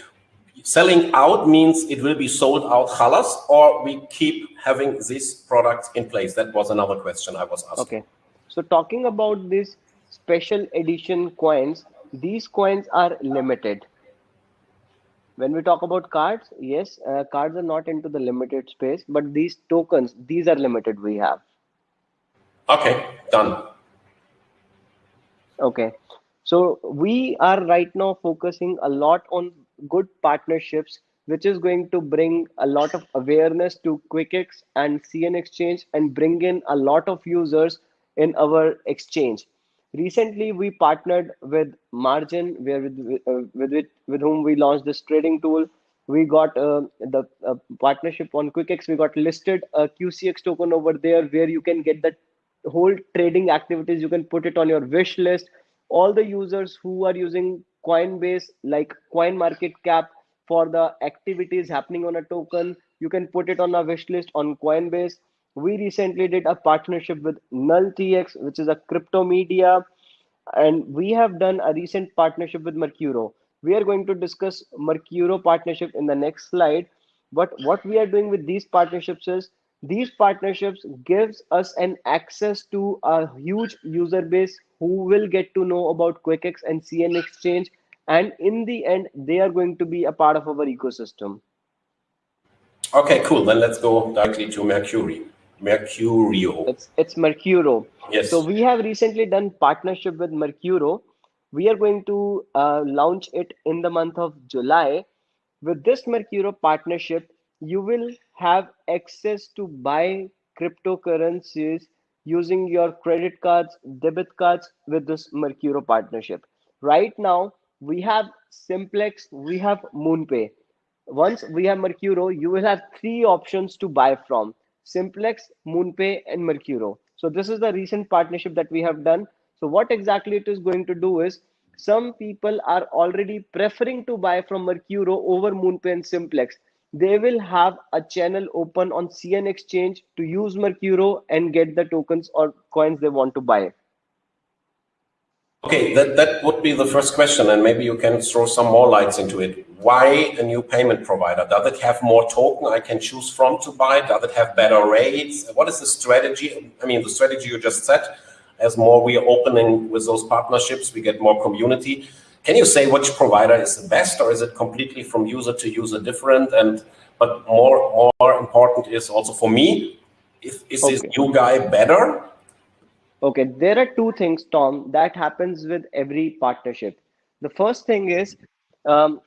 Speaker 1: Selling out means it will be sold out halas or we keep having this product in place? That was another question I was asking.
Speaker 2: Okay. So talking about this special edition coins, these coins are limited. When we talk about cards, yes, uh, cards are not into the limited space, but these tokens, these are limited we have.
Speaker 1: Okay, done.
Speaker 2: Okay. So we are right now focusing a lot on good partnerships, which is going to bring a lot of awareness to QuickX and CN Exchange and bring in a lot of users in our exchange. Recently, we partnered with Margin, where with, uh, with, with, whom we launched this trading tool. We got uh, the uh, partnership on QuickX. We got listed a QCX token over there where you can get the whole trading activities you can put it on your wish list all the users who are using coinbase like coin market cap for the activities happening on a token. You can put it on a wish list on coinbase. We recently did a partnership with nulltx which is a crypto media. And we have done a recent partnership with mercuryo. We are going to discuss mercuryo partnership in the next slide. But what we are doing with these partnerships is these partnerships gives us an access to a huge user base who will get to know about QuickX and CN Exchange. And in the end, they are going to be a part of our ecosystem.
Speaker 1: Okay, cool. Then let's go directly to Mercury. Mercuryo.
Speaker 2: It's, it's Mercuryo.
Speaker 1: Yes.
Speaker 2: So we have recently done partnership with Mercuryo. We are going to uh, launch it in the month of July. With this Mercuryo partnership, you will have access to buy cryptocurrencies using your credit cards, debit cards with this Mercuryo partnership. Right now, we have Simplex, we have MoonPay. Once we have Mercuryo, you will have three options to buy from Simplex, MoonPay, and Mercuryo. So this is the recent partnership that we have done. So what exactly it is going to do is some people are already preferring to buy from Mercuryo over MoonPay and Simplex they will have a channel open on CN Exchange to use Mercuryo and get the tokens or coins they want to buy.
Speaker 1: Okay, that, that would be the first question, and maybe you can throw some more lights into it. Why a new payment provider? Does it have more token I can choose from to buy? Does it have better rates? What is the strategy? I mean, the strategy you just said, as more we are opening with those partnerships, we get more community. Can you say which provider is the best, or is it completely from user to user different? And but more more important is also for me, is, is okay. this new guy better?
Speaker 2: Okay, there are two things, Tom, that happens with every partnership. The first thing is um,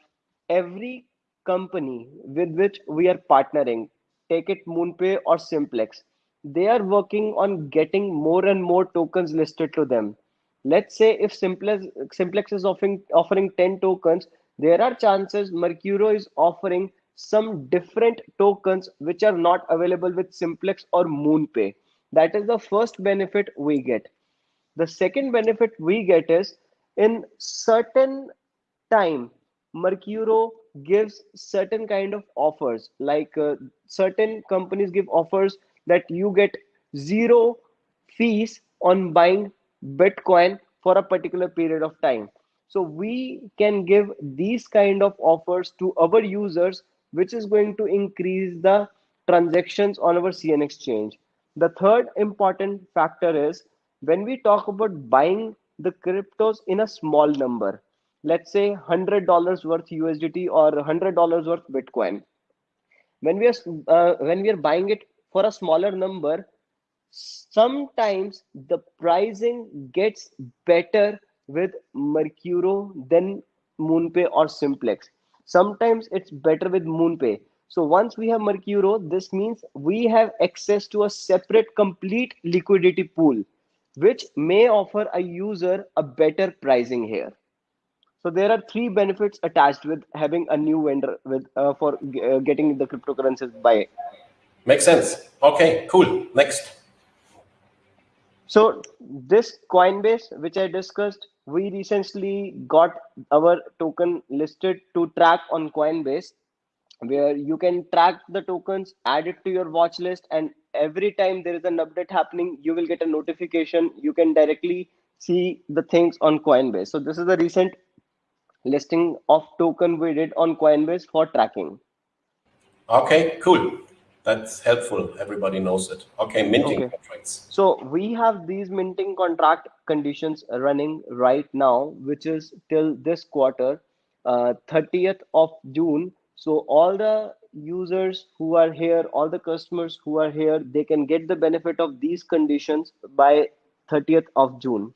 Speaker 2: every company with which we are partnering, take it MoonPay or Simplex, they are working on getting more and more tokens listed to them let's say if simplex simplex is offering offering 10 tokens there are chances mercuryo is offering some different tokens which are not available with simplex or moonpay. That is the first benefit we get. The second benefit we get is in certain time mercuryo gives certain kind of offers. Like uh, certain companies give offers that you get zero fees on buying bitcoin for a particular period of time. So we can give these kind of offers to our users which is going to increase the transactions on our cn exchange. The third important factor is when we talk about buying the cryptos in a small number let's say $100 worth usdt or $100 worth bitcoin when we are uh, when we are buying it for a smaller number sometimes the pricing gets better with Mercuryo than MoonPay or Simplex. Sometimes it's better with MoonPay. So once we have Mercuryo, this means we have access to a separate complete liquidity pool, which may offer a user a better pricing here. So there are three benefits attached with having a new vendor with uh, for uh, getting the cryptocurrencies by.
Speaker 1: Makes sense. Okay, cool. Next.
Speaker 2: So this Coinbase, which I discussed, we recently got our token listed to track on Coinbase, where you can track the tokens, add it to your watch list, and every time there is an update happening, you will get a notification. You can directly see the things on Coinbase. So this is the recent listing of token we did on Coinbase for tracking.
Speaker 1: Okay, cool that's helpful. Everybody knows it. Okay, minting okay. contracts.
Speaker 2: So we have these minting contract conditions running right now, which is till this quarter, uh, 30th of June. So all the users who are here, all the customers who are here, they can get the benefit of these conditions by 30th of June.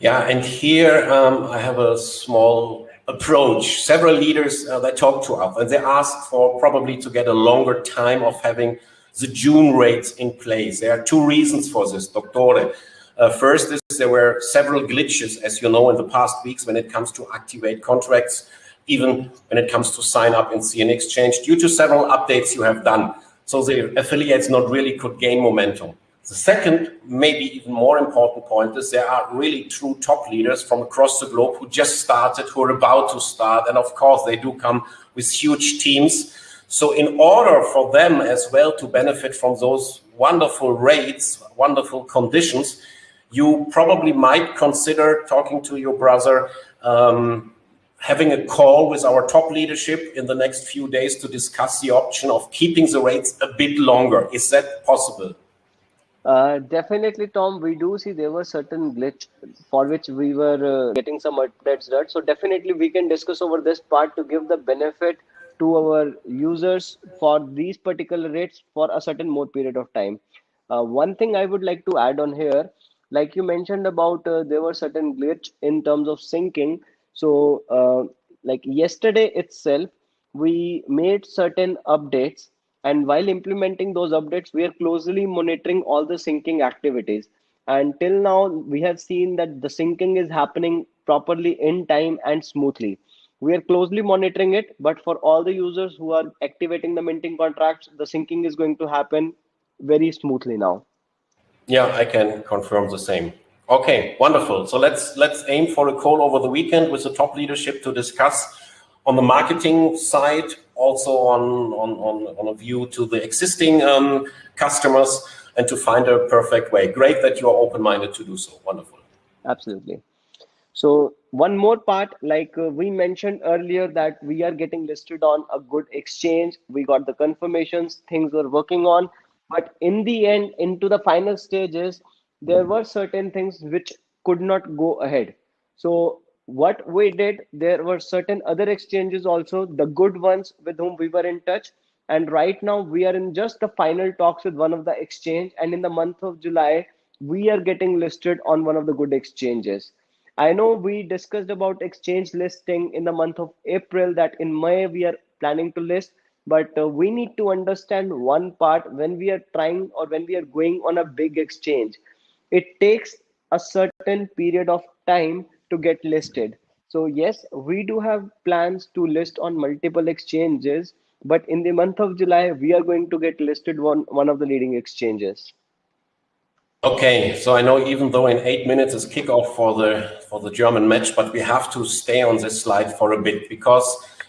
Speaker 1: Yeah, and here um, I have a small approach. Several leaders uh, that talk to us and they ask for probably to get a longer time of having the June rates in place. There are two reasons for this, Doctor. Uh, first is there were several glitches, as you know, in the past weeks when it comes to activate contracts, even when it comes to sign up in CN Exchange, due to several updates you have done. So the affiliates not really could gain momentum. The second, maybe even more important point is there are really true top leaders from across the globe who just started, who are about to start. And of course, they do come with huge teams. So in order for them as well to benefit from those wonderful rates, wonderful conditions, you probably might consider talking to your brother, um, having a call with our top leadership in the next few days to discuss the option of keeping the rates a bit longer. Is that possible?
Speaker 2: Uh, definitely, Tom. We do see there was certain glitch for which we were uh, getting some updates done. So definitely, we can discuss over this part to give the benefit to our users for these particular rates for a certain more period of time. Uh, one thing I would like to add on here, like you mentioned about uh, there were certain glitch in terms of syncing. So, uh, like yesterday itself, we made certain updates and while implementing those updates we are closely monitoring all the syncing activities. And till now we have seen that the syncing is happening properly in time and smoothly. We are closely monitoring it but for all the users who are activating the minting contracts the syncing is going to happen very smoothly now.
Speaker 1: Yeah i can confirm the same. Okay wonderful. So let's let's aim for a call over the weekend with the top leadership to discuss on the marketing side also on on on, on a view to the existing um, customers and to find a perfect way. Great that you are open-minded to do so. Wonderful.
Speaker 2: Absolutely. So one more part, like uh, we mentioned earlier that we are getting listed on a good exchange. We got the confirmations, things were working on. But in the end, into the final stages, there were certain things which could not go ahead. So what we did, there were certain other exchanges also, the good ones with whom we were in touch. And right now we are in just the final talks with one of the exchange. And in the month of july we are getting listed on one of the good exchanges. I know we discussed about exchange listing in the month of april that in may we are planning to list. But uh, we need to understand one part when we are trying or when we are going on a big exchange. It takes a certain period of time to get listed. So yes we do have plans to list on multiple exchanges but in the month of july we are going to get listed one one of the leading exchanges.
Speaker 1: Okay so i know even though in eight minutes is kickoff for the for the german match but we have to stay on this slide for a bit because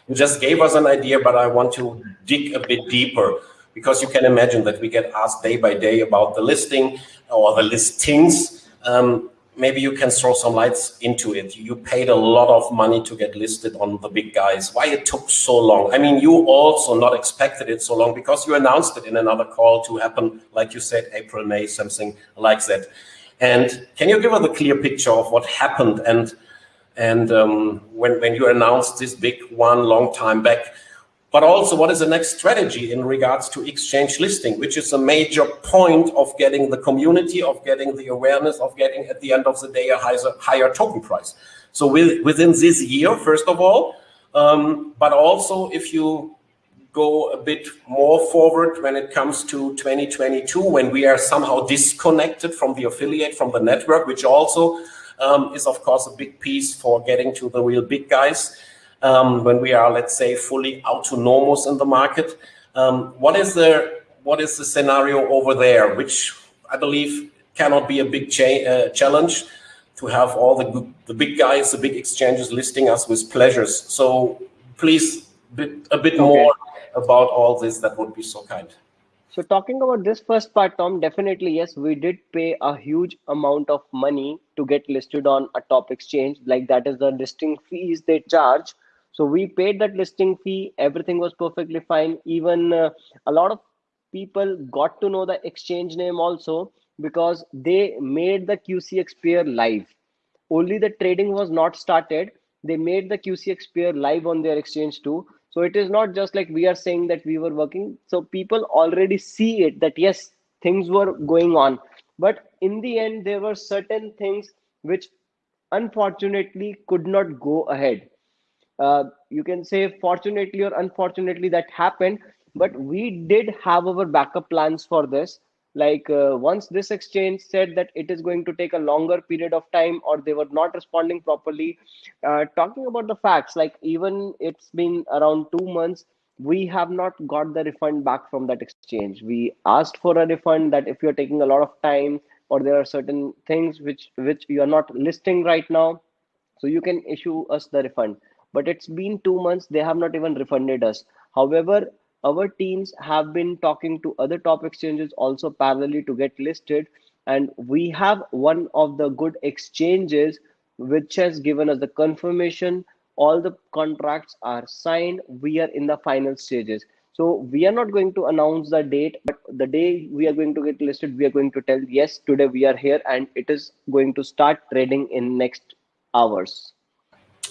Speaker 1: you just gave us an idea but i want to dig a bit deeper because you can imagine that we get asked day by day about the listing or the listings. Um, maybe you can throw some lights into it. You paid a lot of money to get listed on the big guys. Why it took so long? I mean, you also not expected it so long because you announced it in another call to happen, like you said, April, May, something like that. And can you give us a clear picture of what happened and and um, when when you announced this big one long time back? But also what is the next strategy in regards to exchange listing, which is a major point of getting the community, of getting the awareness, of getting at the end of the day a higher, higher token price. So with, within this year, first of all, um, but also if you go a bit more forward when it comes to 2022, when we are somehow disconnected from the affiliate, from the network, which also um, is of course a big piece for getting to the real big guys um, when we are, let's say, fully autonomous in the market. Um, what is the what is the scenario over there, which I believe cannot be a big cha uh, challenge to have all the the big guys, the big exchanges listing us with pleasures. So please, bit, a bit okay. more about all this. That would be so kind.
Speaker 2: So talking about this first part, Tom, definitely yes, we did pay a huge amount of money to get listed on a top exchange. Like that is the listing fees they charge so we paid that listing fee. Everything was perfectly fine. Even uh, a lot of people got to know the exchange name also because they made the qcx pair live. Only the trading was not started. They made the qcx pair live on their exchange too. So it is not just like we are saying that we were working. So people already see it that yes things were going on. But in the end there were certain things which unfortunately could not go ahead uh, you can say fortunately or unfortunately that happened but we did have our backup plans for this. Like uh, once this exchange said that it is going to take a longer period of time or they were not responding properly uh, talking about the facts like even it's been around two months we have not got the refund back from that exchange. We asked for a refund that if you're taking a lot of time or there are certain things which which you are not listing right now so you can issue us the refund but it's been two months they have not even refunded us. However our teams have been talking to other top exchanges also parallelly to get listed. And we have one of the good exchanges which has given us the confirmation. All the contracts are signed. We are in the final stages. So we are not going to announce the date but the day we are going to get listed we are going to tell yes today we are here and it is going to start trading in next hours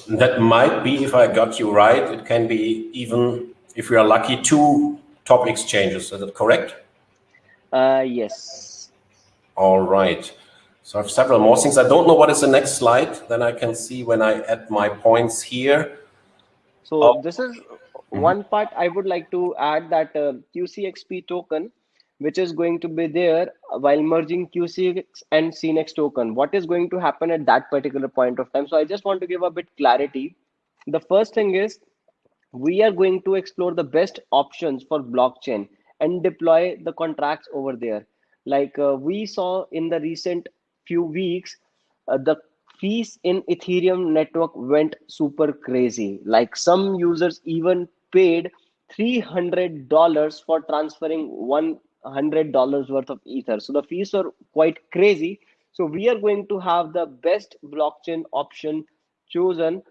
Speaker 1: that might be, if I got you right, it can be even, if we are lucky, two top exchanges. Is that correct?
Speaker 2: Uh, yes.
Speaker 1: All right. So I have several more things. I don't know what is the next slide. Then I can see when I add my points here.
Speaker 2: So oh. this is Mm-hmm. One part I would like to add that uh, QCXP token, which is going to be there while merging QCX and CNX token. What is going to happen at that particular point of time? So I just want to give a bit clarity. The first thing is we are going to explore the best options for blockchain and deploy the contracts over there. Like uh, we saw in the recent few weeks, uh, the fees in Ethereum network went super crazy. Like some users even paid $300 for transferring $100 worth of Ether. So the fees are quite crazy. So we are going to have the best blockchain option chosen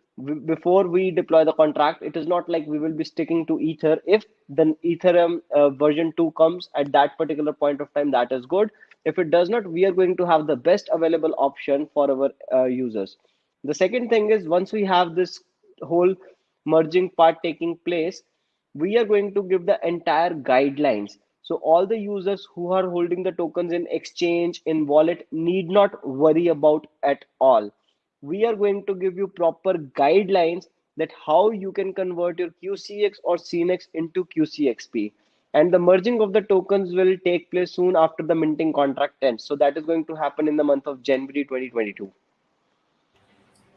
Speaker 2: before we deploy the contract. It is not like we will be sticking to Ether. If the Ethereum uh, version 2 comes at that particular point of time, that is good. If it does not, we are going to have the best available option for our uh, users. The second thing is once we have this whole merging part taking place, we are going to give the entire guidelines. So all the users who are holding the tokens in exchange in wallet need not worry about at all. We are going to give you proper guidelines that how you can convert your QCX or CNX into QCXP. And the merging of the tokens will take place soon after the minting contract ends. So that is going to happen in the month of January 2022.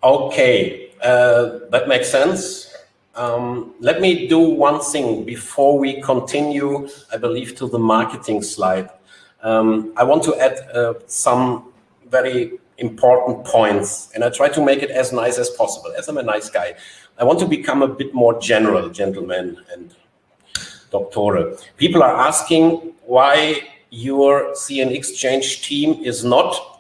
Speaker 1: Okay, uh, that makes sense. Um, let me do one thing before we continue, I believe, to the marketing slide. Um, I want to add uh, some very important points, and I try to make it as nice as possible, as I'm a nice guy. I want to become a bit more general, gentlemen and doctor. People are asking why your CN Exchange team is not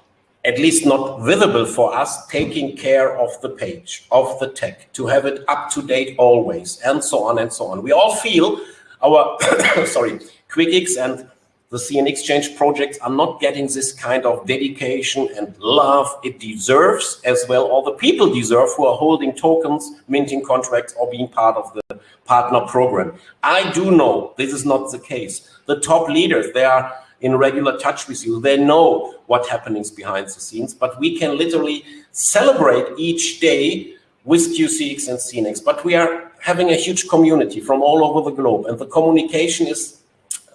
Speaker 1: at least not visible for us, taking care of the page, of the tech, to have it up to date always, and so on and so on. We all feel our, sorry, QuickX and the CN Exchange projects are not getting this kind of dedication and love it deserves, as well all the people deserve who are holding tokens, minting contracts, or being part of the partner program. I do know this is not the case. The top leaders, they are in regular touch with you. They know what happenings behind the scenes, but we can literally celebrate each day with QCX and CNX. But we are having a huge community from all over the globe, and the communication is,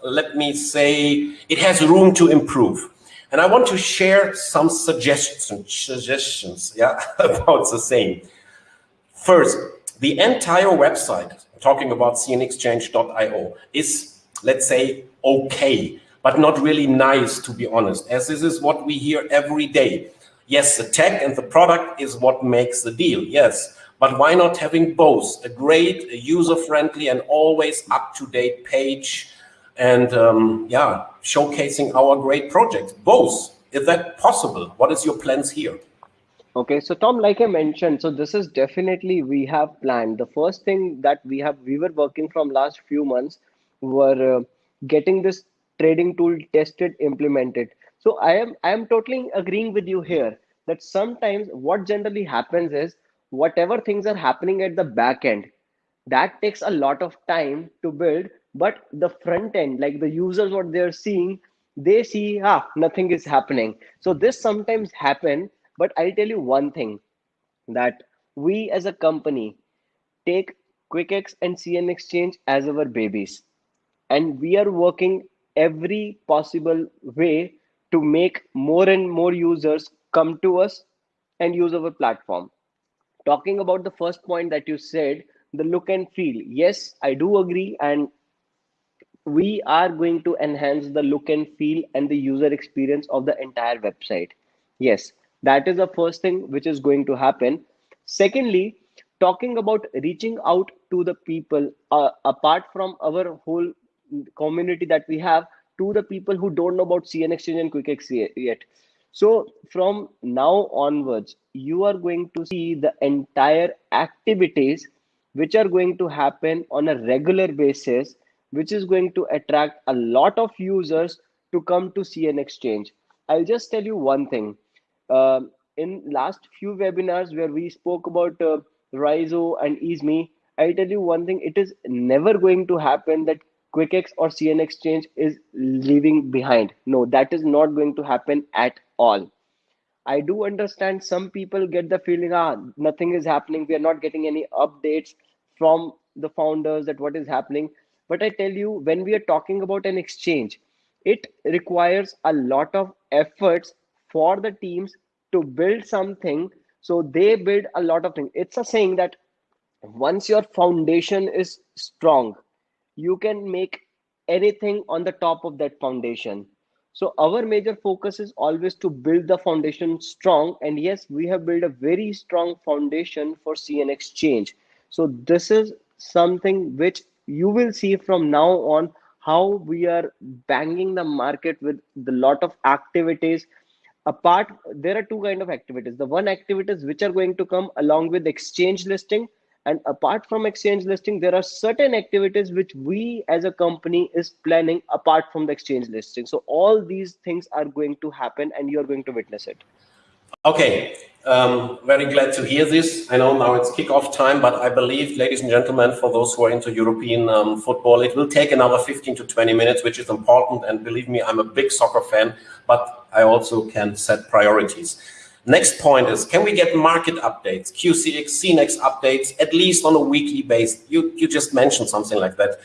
Speaker 1: let me say, it has room to improve. And I want to share some suggestions, suggestions yeah, about the same. First, the entire website, talking about cnexchange.io, is, let's say, okay but not really nice, to be honest, as this is what we hear every day. Yes, the tech and the product is what makes the deal, yes. But why not having both? A great, user-friendly and always up-to-date page and um, yeah, showcasing our great projects. Both. Is that possible? What is your plans here?
Speaker 2: Okay, so Tom, like I mentioned, so this is definitely we have planned. The first thing that we have, we were working from last few months were uh, getting this trading tool tested implemented. So i am i am totally agreeing with you here that sometimes what generally happens is whatever things are happening at the back end that takes a lot of time to build but the front end like the users what they're seeing they see ah nothing is happening. So this sometimes happen but i'll tell you one thing that we as a company take quickx and cn exchange as our babies and we are working every possible way to make more and more users come to us and use our platform. Talking about the first point that you said, the look and feel. Yes, I do agree. And we are going to enhance the look and feel and the user experience of the entire website. Yes, that is the first thing which is going to happen. Secondly, talking about reaching out to the people uh, apart from our whole community that we have to the people who don't know about CN Exchange and QuickX yet. So from now onwards, you are going to see the entire activities which are going to happen on a regular basis, which is going to attract a lot of users to come to CN Exchange. I'll just tell you one thing. Uh, in last few webinars where we spoke about uh, RYZO and EASME, I'll tell you one thing, it is never going to happen that QuickX or CN Exchange is leaving behind. No, that is not going to happen at all. I do understand some people get the feeling, ah, nothing is happening. We are not getting any updates from the founders that what is happening but i tell you when we are talking about an exchange it requires a lot of efforts for the teams to build something so they build a lot of things it's a saying that once your foundation is strong you can make anything on the top of that foundation. So our major focus is always to build the foundation strong. And yes we have built a very strong foundation for cn exchange so this is something which you will see from now on how we are banging the market with the lot of activities. Apart there are two kind of activities. The one activities which are going to come along with exchange listing and apart from exchange listing there are certain activities which we as a company is planning apart from the exchange listing. So all these things are going to happen and you are going to witness it.
Speaker 1: Okay. Um, very glad to hear this. I know now it's kickoff time but i believe ladies and gentlemen for those who are into european um, football it will take another 15 to 20 minutes which is important. And believe me i'm a big soccer fan but i also can set priorities Next point is, can we get market updates, QCX, CNEX updates, at least on a weekly basis? You, you just mentioned something like that,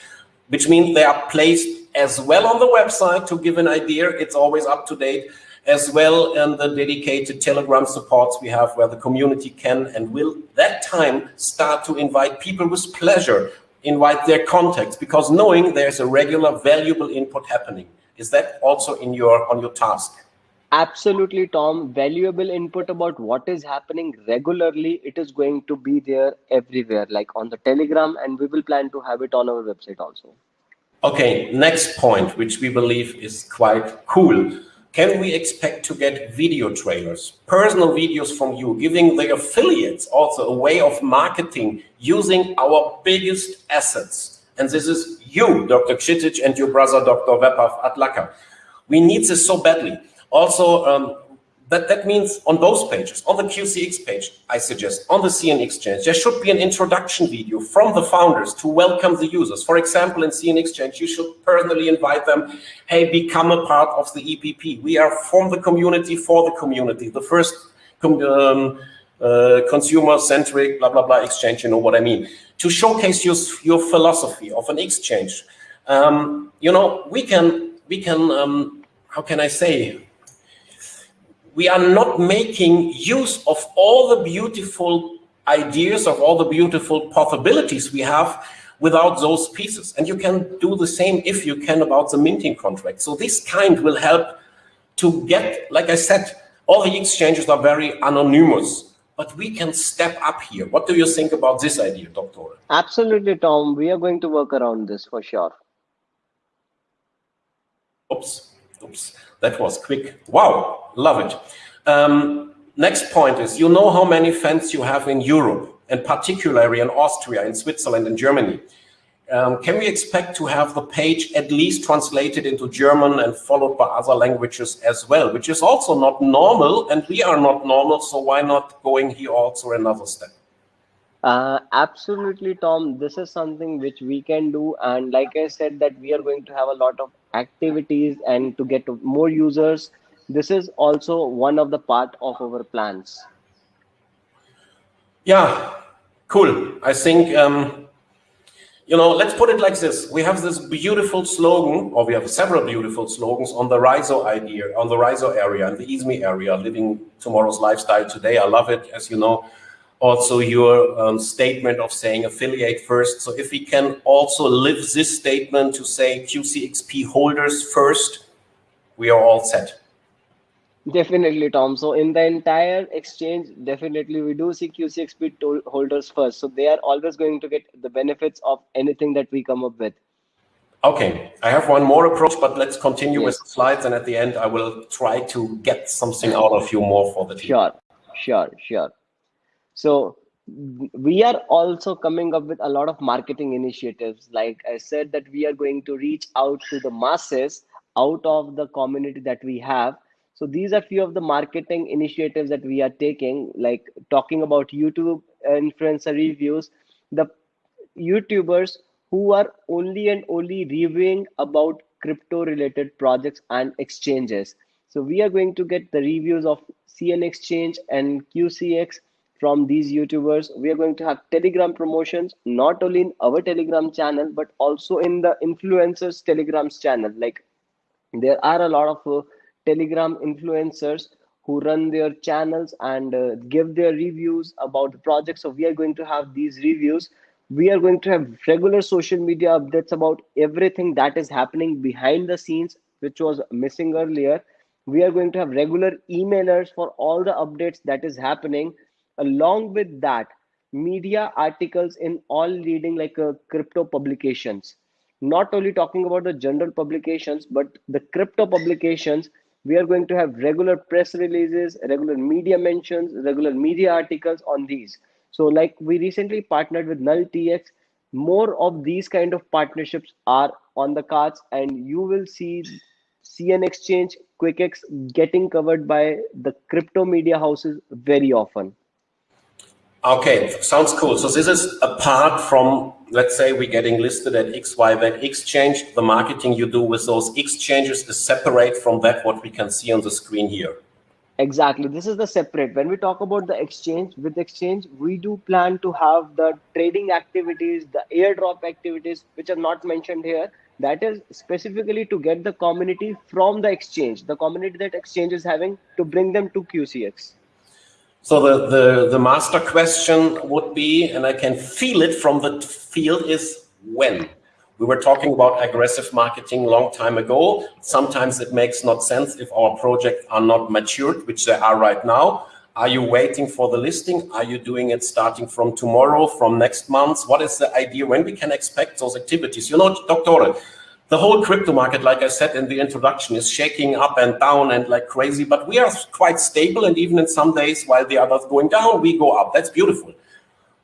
Speaker 1: which means they are placed as well on the website to give an idea. It's always up to date, as well in the dedicated Telegram supports we have where the community can and will that time start to invite people with pleasure, invite their contacts, because knowing there's a regular valuable input happening. Is that also in your on your task?
Speaker 2: Absolutely tom. Valuable input about what is happening regularly it is going to be there everywhere like on the telegram and we will plan to have it on our website also.
Speaker 1: Okay next point which we believe is quite cool. Can we expect to get video trailers personal videos from you giving the affiliates also a way of marketing using our biggest assets? And this is you dr Kshitij, and your brother dr Vaibhav Adlakha. We need this so badly also, um, that, that means on both pages, on the QCX page, I suggest, on the CN Exchange, there should be an introduction video from the founders to welcome the users. For example, in CN Exchange, you should personally invite them, hey, become a part of the EPP. We are from the community for the community. The first um, uh, consumer-centric, blah, blah, blah exchange, you know what I mean. To showcase your, your philosophy of an exchange. Um, you know, we can, we can um, how can I say, we are not making use of all the beautiful ideas of all the beautiful possibilities we have without those pieces. And you can do the same if you can about the minting contract. So this kind will help to get, like I said, all the exchanges are very anonymous, but we can step up here. What do you think about this idea, Doctor?
Speaker 2: Absolutely, Tom. We are going to work around this for sure.
Speaker 1: Oops. Oops, that was quick. Wow, love it. Um, next point is, you know how many fans you have in Europe, and particularly in Austria, in Switzerland, and Germany. Um, can we expect to have the page at least translated into German and followed by other languages as well, which is also not normal, and we are not normal, so why not going here also another step?
Speaker 2: Uh, absolutely, Tom. This is something which we can do. And like I said, that we are going to have a lot of activities and to get more users. This is also one of the part of our plans.
Speaker 1: Yeah, cool. I think, um, you know, let's put it like this. We have this beautiful slogan, or we have several beautiful slogans on the RYZO idea, on the RYZO area and the EASME area, living tomorrow's lifestyle today. I love it, as you know also your um, statement of saying affiliate first. So if we can also live this statement to say QCXP holders first, we are all set.
Speaker 2: Definitely, Tom. So in the entire exchange, definitely we do see QCXP holders first. So they are always going to get the benefits of anything that we come up with.
Speaker 1: Okay, I have one more approach, but let's continue yes. with the slides. And at the end, I will try to get something out of you more for the team.
Speaker 2: Sure, sure, sure. So we are also coming up with a lot of marketing initiatives. Like I said, that we are going to reach out to the masses out of the community that we have. So these are few of the marketing initiatives that we are taking, like talking about YouTube influencer reviews, the YouTubers who are only and only reviewing about crypto related projects and exchanges. So we are going to get the reviews of CN Exchange and QCX from these YouTubers. We are going to have Telegram promotions, not only in our Telegram channel, but also in the influencers Telegram's channel. Like there are a lot of uh, Telegram influencers who run their channels and uh, give their reviews about the project. So we are going to have these reviews. We are going to have regular social media updates about everything that is happening behind the scenes, which was missing earlier. We are going to have regular emailers for all the updates that is happening. Along with that, media articles in all leading like uh, crypto publications. Not only talking about the general publications, but the crypto publications we are going to have regular press releases regular media mentions regular media articles on these. So like we recently partnered with NullTX more of these kind of partnerships are on the cards and you will see cn exchange quickx getting covered by the crypto media houses very often
Speaker 1: Okay, sounds cool. So this is apart from, let's say we're getting listed at XYZ exchange, the marketing you do with those exchanges is separate from that what we can see on the screen here.
Speaker 2: Exactly. This is the separate. When we talk about the exchange, with exchange, we do plan to have the trading activities, the airdrop activities, which are not mentioned here. That is specifically to get the community from the exchange, the community that exchange is having to bring them to QCX.
Speaker 1: So the, the, the master question would be, and I can feel it from the field, is when? We were talking about aggressive marketing long time ago. Sometimes it makes not sense if our projects are not matured, which they are right now. Are you waiting for the listing? Are you doing it starting from tomorrow, from next month? What is the idea when we can expect those activities? You know, Doctor, the whole crypto market, like I said in the introduction, is shaking up and down and like crazy, but we are quite stable. And even in some days, while the others going down, we go up. That's beautiful.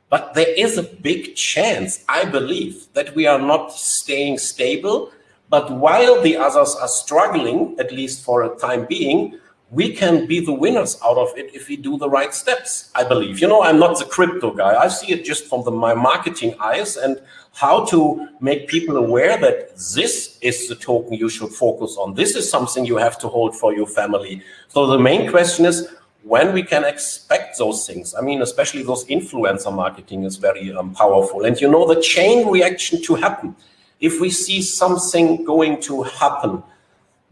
Speaker 1: But there is a big chance, I believe, that we are not staying stable. But while the others are struggling, at least for a time being, we can be the winners out of it if we do the right steps, I believe. You know, I'm not the crypto guy. I see it just from the, my marketing eyes and how to make people aware that this is the token you should focus on. This is something you have to hold for your family. So the main question is when we can expect those things. I mean, especially those influencer marketing is very um, powerful. And you know, the chain reaction to happen. If we see something going to happen,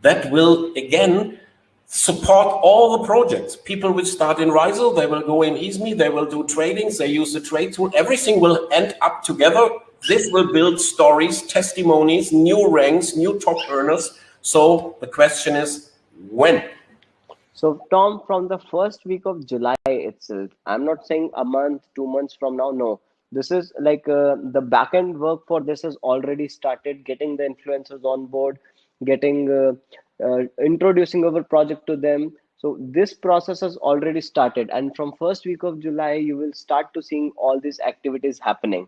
Speaker 1: that will again support all the projects. People will start in RYZO, they will go in EASME, they will do tradings, they use the trade tool. Everything will end up together this will build stories, testimonies, new ranks, new top earners. So the question is when?
Speaker 2: So Tom, from the first week of July itself, I'm not saying a month, two months from now, no. This is like uh, the backend work for this has already started, getting the influencers on board, getting uh, uh, introducing our project to them. So this process has already started. And from first week of July, you will start to seeing all these activities happening.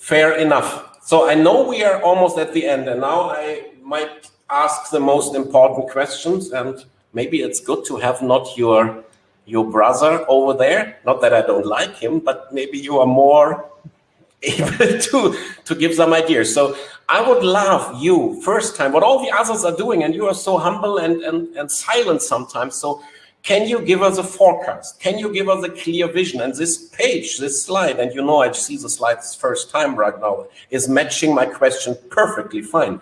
Speaker 1: Fair enough. So I know we are almost at the end, and now I might ask the most important questions. And maybe it's good to have not your your brother over there. Not that I don't like him, but maybe you are more able to to give some ideas. So I would love you first time what all the others are doing, and you are so humble and and and silent sometimes. So can you give us a forecast? Can you give us a clear vision? And this page, this slide, and you know I see the slides first time right now, is matching my question perfectly fine.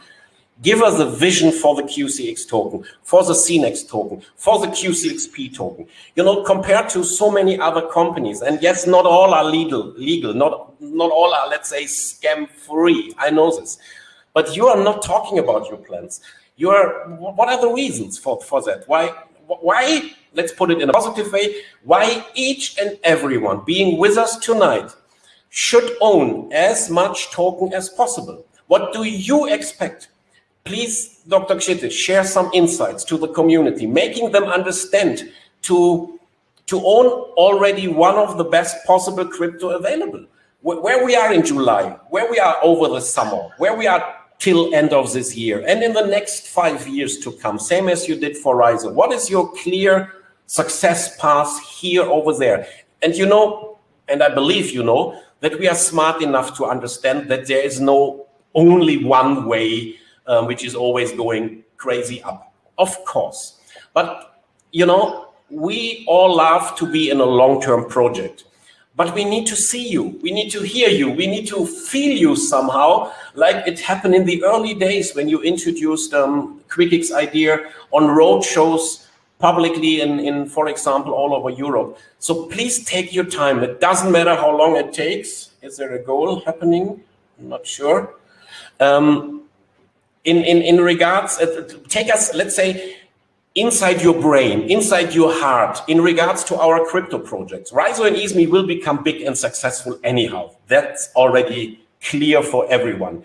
Speaker 1: Give us a vision for the QCX token, for the CNEX token, for the QCXP token. You know, compared to so many other companies, and yes, not all are legal, legal, not, not all are, let's say, scam free. I know this. But you are not talking about your plans. You are, what are the reasons for, for that? Why, why let's put it in a positive way, why each and everyone being with us tonight should own as much token as possible. What do you expect? Please, Dr. Kshitij, share some insights to the community, making them understand to, to own already one of the best possible crypto available. Where we are in July, where we are over the summer, where we are till end of this year, and in the next five years to come, same as you did for RYZO. What is your clear success paths here, over there. And you know, and I believe you know, that we are smart enough to understand that there is no only one way um, which is always going crazy up. Of course. But, you know, we all love to be in a long-term project, but we need to see you, we need to hear you, we need to feel you somehow, like it happened in the early days when you introduced um, QuickX idea on road shows publicly in, in, for example, all over Europe. So please take your time. It doesn't matter how long it takes. Is there a goal happening? I'm not sure. Um, in, in, in regards, take us, let's say, inside your brain, inside your heart, in regards to our crypto projects. RYZO and EASME will become big and successful anyhow. That's already clear for everyone.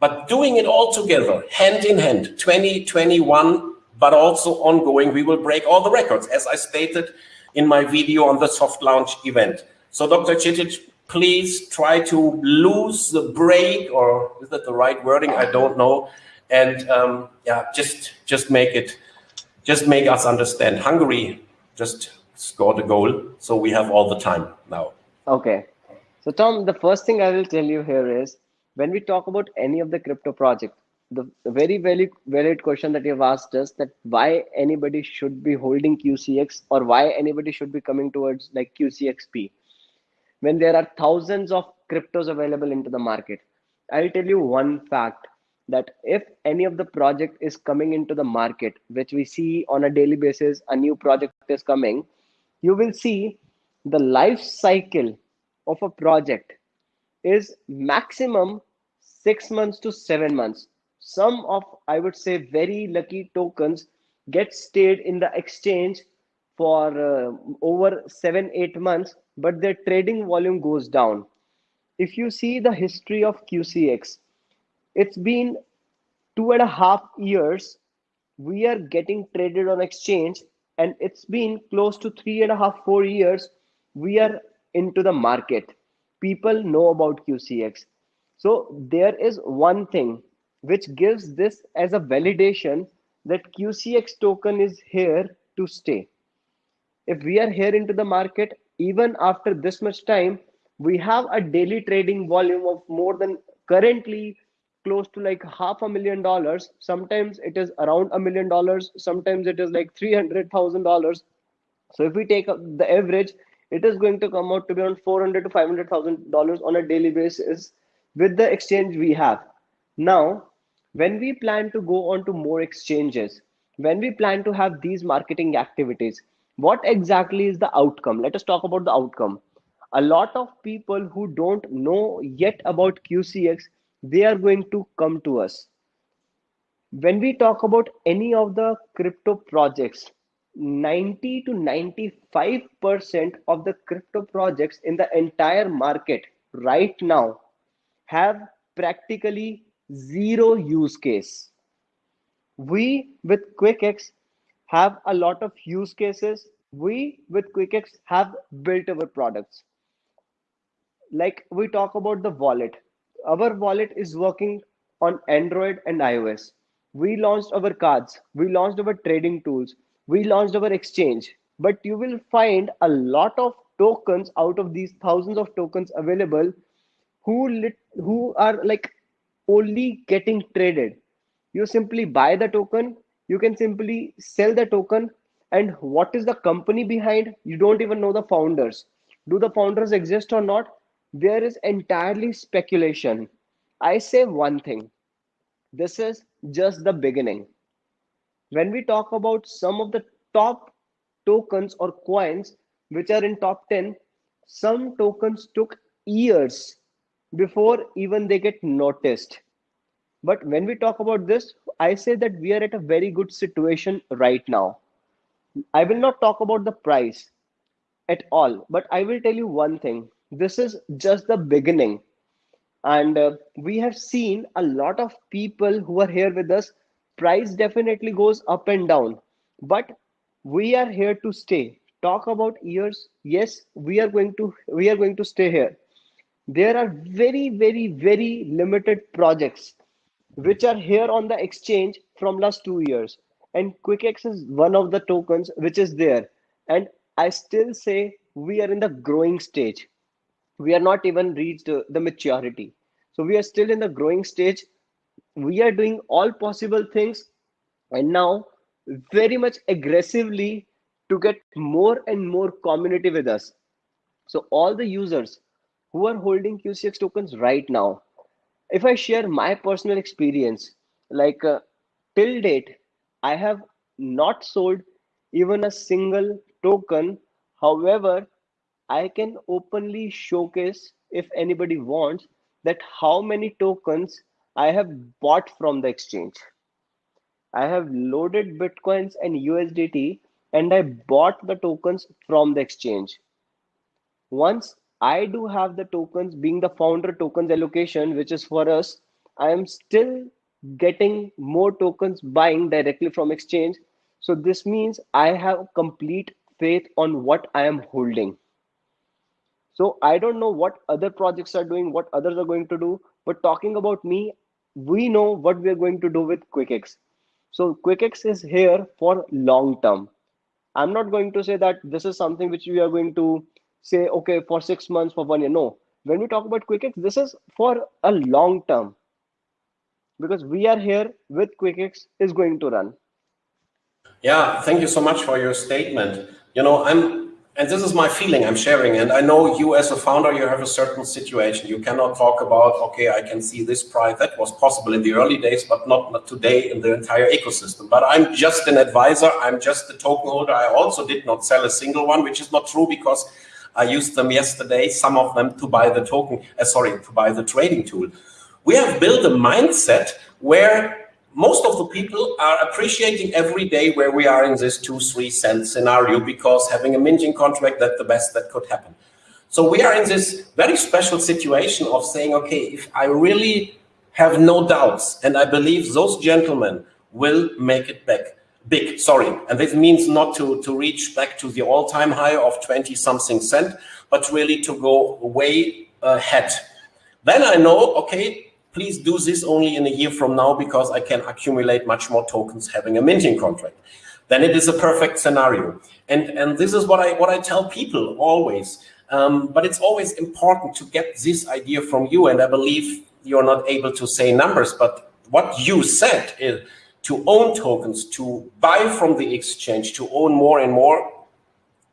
Speaker 1: But doing it all together, hand in hand, 2021, but also ongoing, we will break all the records, as I stated in my video on the soft launch event. So Dr. Kshitij, please try to lose the break, or is that the right wording? I don't know. And um, yeah, just just make it just make us understand. Hungary just scored a goal, so we have all the time now.
Speaker 2: Okay. So Tom, the first thing I will tell you here is when we talk about any of the crypto project, the, very, very valid question that you've asked us that why anybody should be holding QCX or why anybody should be coming towards like QCXP when there are thousands of cryptos available into the market. I'll tell you one fact that if any of the project is coming into the market which we see on a daily basis a new project is coming you will see the life cycle of a project is maximum 6 months to 7 months some of i would say very lucky tokens get stayed in the exchange for uh, over 7 8 months but their trading volume goes down. If you see the history of qcx it's been two and a half years we are getting traded on exchange and it's been close to three and a half four years we are into the market. People know about qcx so there is one thing which gives this as a validation that qcx token is here to stay. If we are here into the market even after this much time we have a daily trading volume of more than currently close to like half a million dollars. Sometimes it is around a million dollars sometimes it is like $300000 so if we take the average it is going to come out to be around 400 to 500000 dollars on a daily basis with the exchange we have. Now when we plan to go on to more exchanges when we plan to have these marketing activities what exactly is the outcome? Let us talk about the outcome. A lot of people who don't know yet about qcx they are going to come to us. When we talk about any of the crypto projects 90 to 95 percent of the crypto projects in the entire market right now have practically zero use case. We with quickx have a lot of use cases. We with quickx have built our products. Like we talk about the wallet. Our wallet is working on Android and iOS. We launched our cards, we launched our trading tools, we launched our exchange. But you will find a lot of tokens out of these thousands of tokens available who lit, who are like only getting traded. You simply buy the token, you can simply sell the token, and what is the company behind? You don't even know the founders. Do the founders exist or not? there is entirely speculation. I say one thing this is just the beginning. When we talk about some of the top tokens or coins which are in top 10, some tokens took years before even they get noticed. But when we talk about this, I say that we are at a very good situation right now. I will not talk about the price at all, but I will tell you one thing. This is just the beginning. And uh, we have seen a lot of people who are here with us. Price definitely goes up and down but we are here to stay. Talk about years. Yes we are going to we are going to stay here there are very very very limited projects which are here on the exchange from last 2 years. And quickx is one of the tokens which is there. And i still say we are in the growing stage. We are not even reached uh, the maturity. So we are still in the growing stage. We are doing all possible things. And now very much aggressively to get more and more community with us. So all the users who are holding QCX tokens right now, if I share my personal experience, like uh, till date, I have not sold even a single token. However, I can openly showcase if anybody wants that how many tokens I have bought from the exchange. I have loaded Bitcoins and USDT and I bought the tokens from the exchange. Once I do have the tokens being the founder tokens allocation, which is for us, I am still getting more tokens buying directly from exchange. So this means I have complete faith on what I am holding. So I don't know what other projects are doing, what others are going to do, but talking about me, we know what we are going to do with QuickX. So QuickX is here for long term. I'm not going to say that this is something which we are going to say, okay, for six months, for one year. No, when we talk about QuickX, this is for a long term because we are here with QuickX is going to run.
Speaker 1: Yeah, thank you so much for your statement. You know, I'm and this is my feeling I'm sharing. And I know you as a founder, you have a certain situation. You cannot talk about, okay, I can see this price. That was possible in the early days, but not, not today in the entire ecosystem. But I'm just an advisor. I'm just a token holder. I also did not sell a single one, which is not true because I used them yesterday, some of them to buy the token, uh, sorry, to buy the trading tool. We have built a mindset where most of the people are appreciating every day where we are in this two, three cent scenario because having a minting contract, that's the best that could happen. So we are in this very special situation of saying, okay, if I really have no doubts and I believe those gentlemen will make it back big, sorry. And this means not to, to reach back to the all-time high of 20 something cent, but really to go way ahead. Then I know, okay, please do this only in a year from now because I can accumulate much more tokens having a minting contract. Then it is a perfect scenario. And, and this is what I, what I tell people always. Um, but it's always important to get this idea from you. And I believe you're not able to say numbers, but what you said is to own tokens, to buy from the exchange, to own more and more.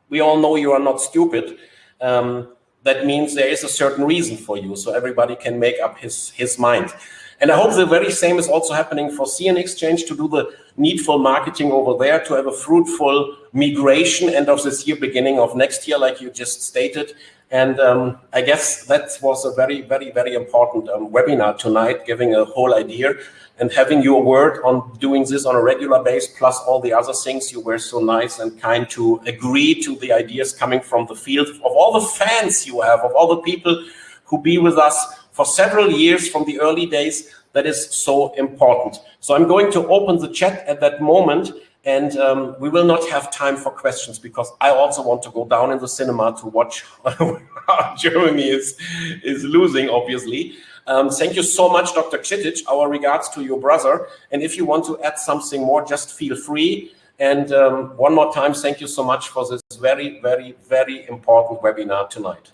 Speaker 1: We all know you are not stupid. Um, that means there is a certain reason for you. So everybody can make up his, his mind. And I hope the very same is also happening for CN Exchange to do the needful marketing over there, to have a fruitful migration end of this year, beginning of next year, like you just stated. And um, I guess that was a very, very, very important um, webinar tonight, giving a whole idea and having your word on doing this on a regular base, plus all the other things you were so nice and kind to agree to the ideas coming from the field of all the fans you have, of all the people who be with us for several years from the early days. That is so important. So I'm going to open the chat at that moment and um, we will not have time for questions because I also want to go down in the cinema to watch how Germany is, is losing, obviously. Um, thank you so much, Dr. Kshitij. Our regards to your brother. And if you want to add something more, just feel free. And um, one more time, thank you so much for this very, very, very important webinar tonight.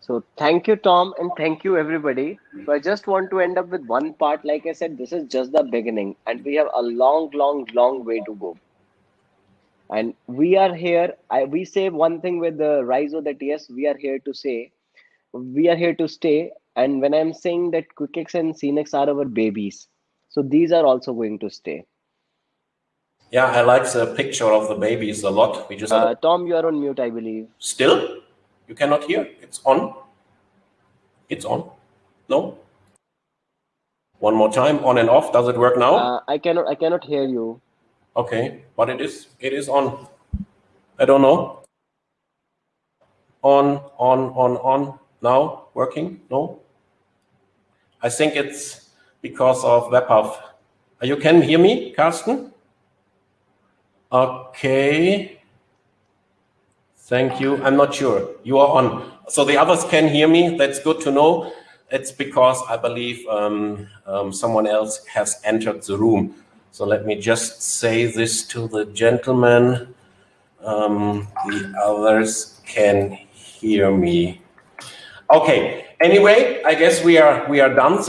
Speaker 2: So thank you, Tom, and thank you, everybody. So I just want to end up with one part. Like I said, this is just the beginning, and we have a long, long, long way to go. And we are here. I, we say one thing with the rise of the TS, we are here to say, we are here to stay. And when I'm saying that QuickX and CNX are our babies, so these are also going to stay.
Speaker 1: Yeah, I like the picture of the babies a lot. We just
Speaker 2: uh, Tom, you are on mute, I believe.
Speaker 1: Still? You cannot hear? It's on? It's on? No? One more time, on and off. Does it work now?
Speaker 2: Uh, I cannot. I cannot hear you.
Speaker 1: Okay, but it is. It is on. I don't know. On, on, on, on. Now working? No. I think it's because of WebHub. You can hear me, Carsten? Okay. Thank you. I'm not sure. You are on. So the others can hear me. That's good to know. It's because I believe um, um, someone else has entered the room. So let me just say this to the gentleman. Um, the others can hear me. Okay. Anyway, I guess we are we are done. Thank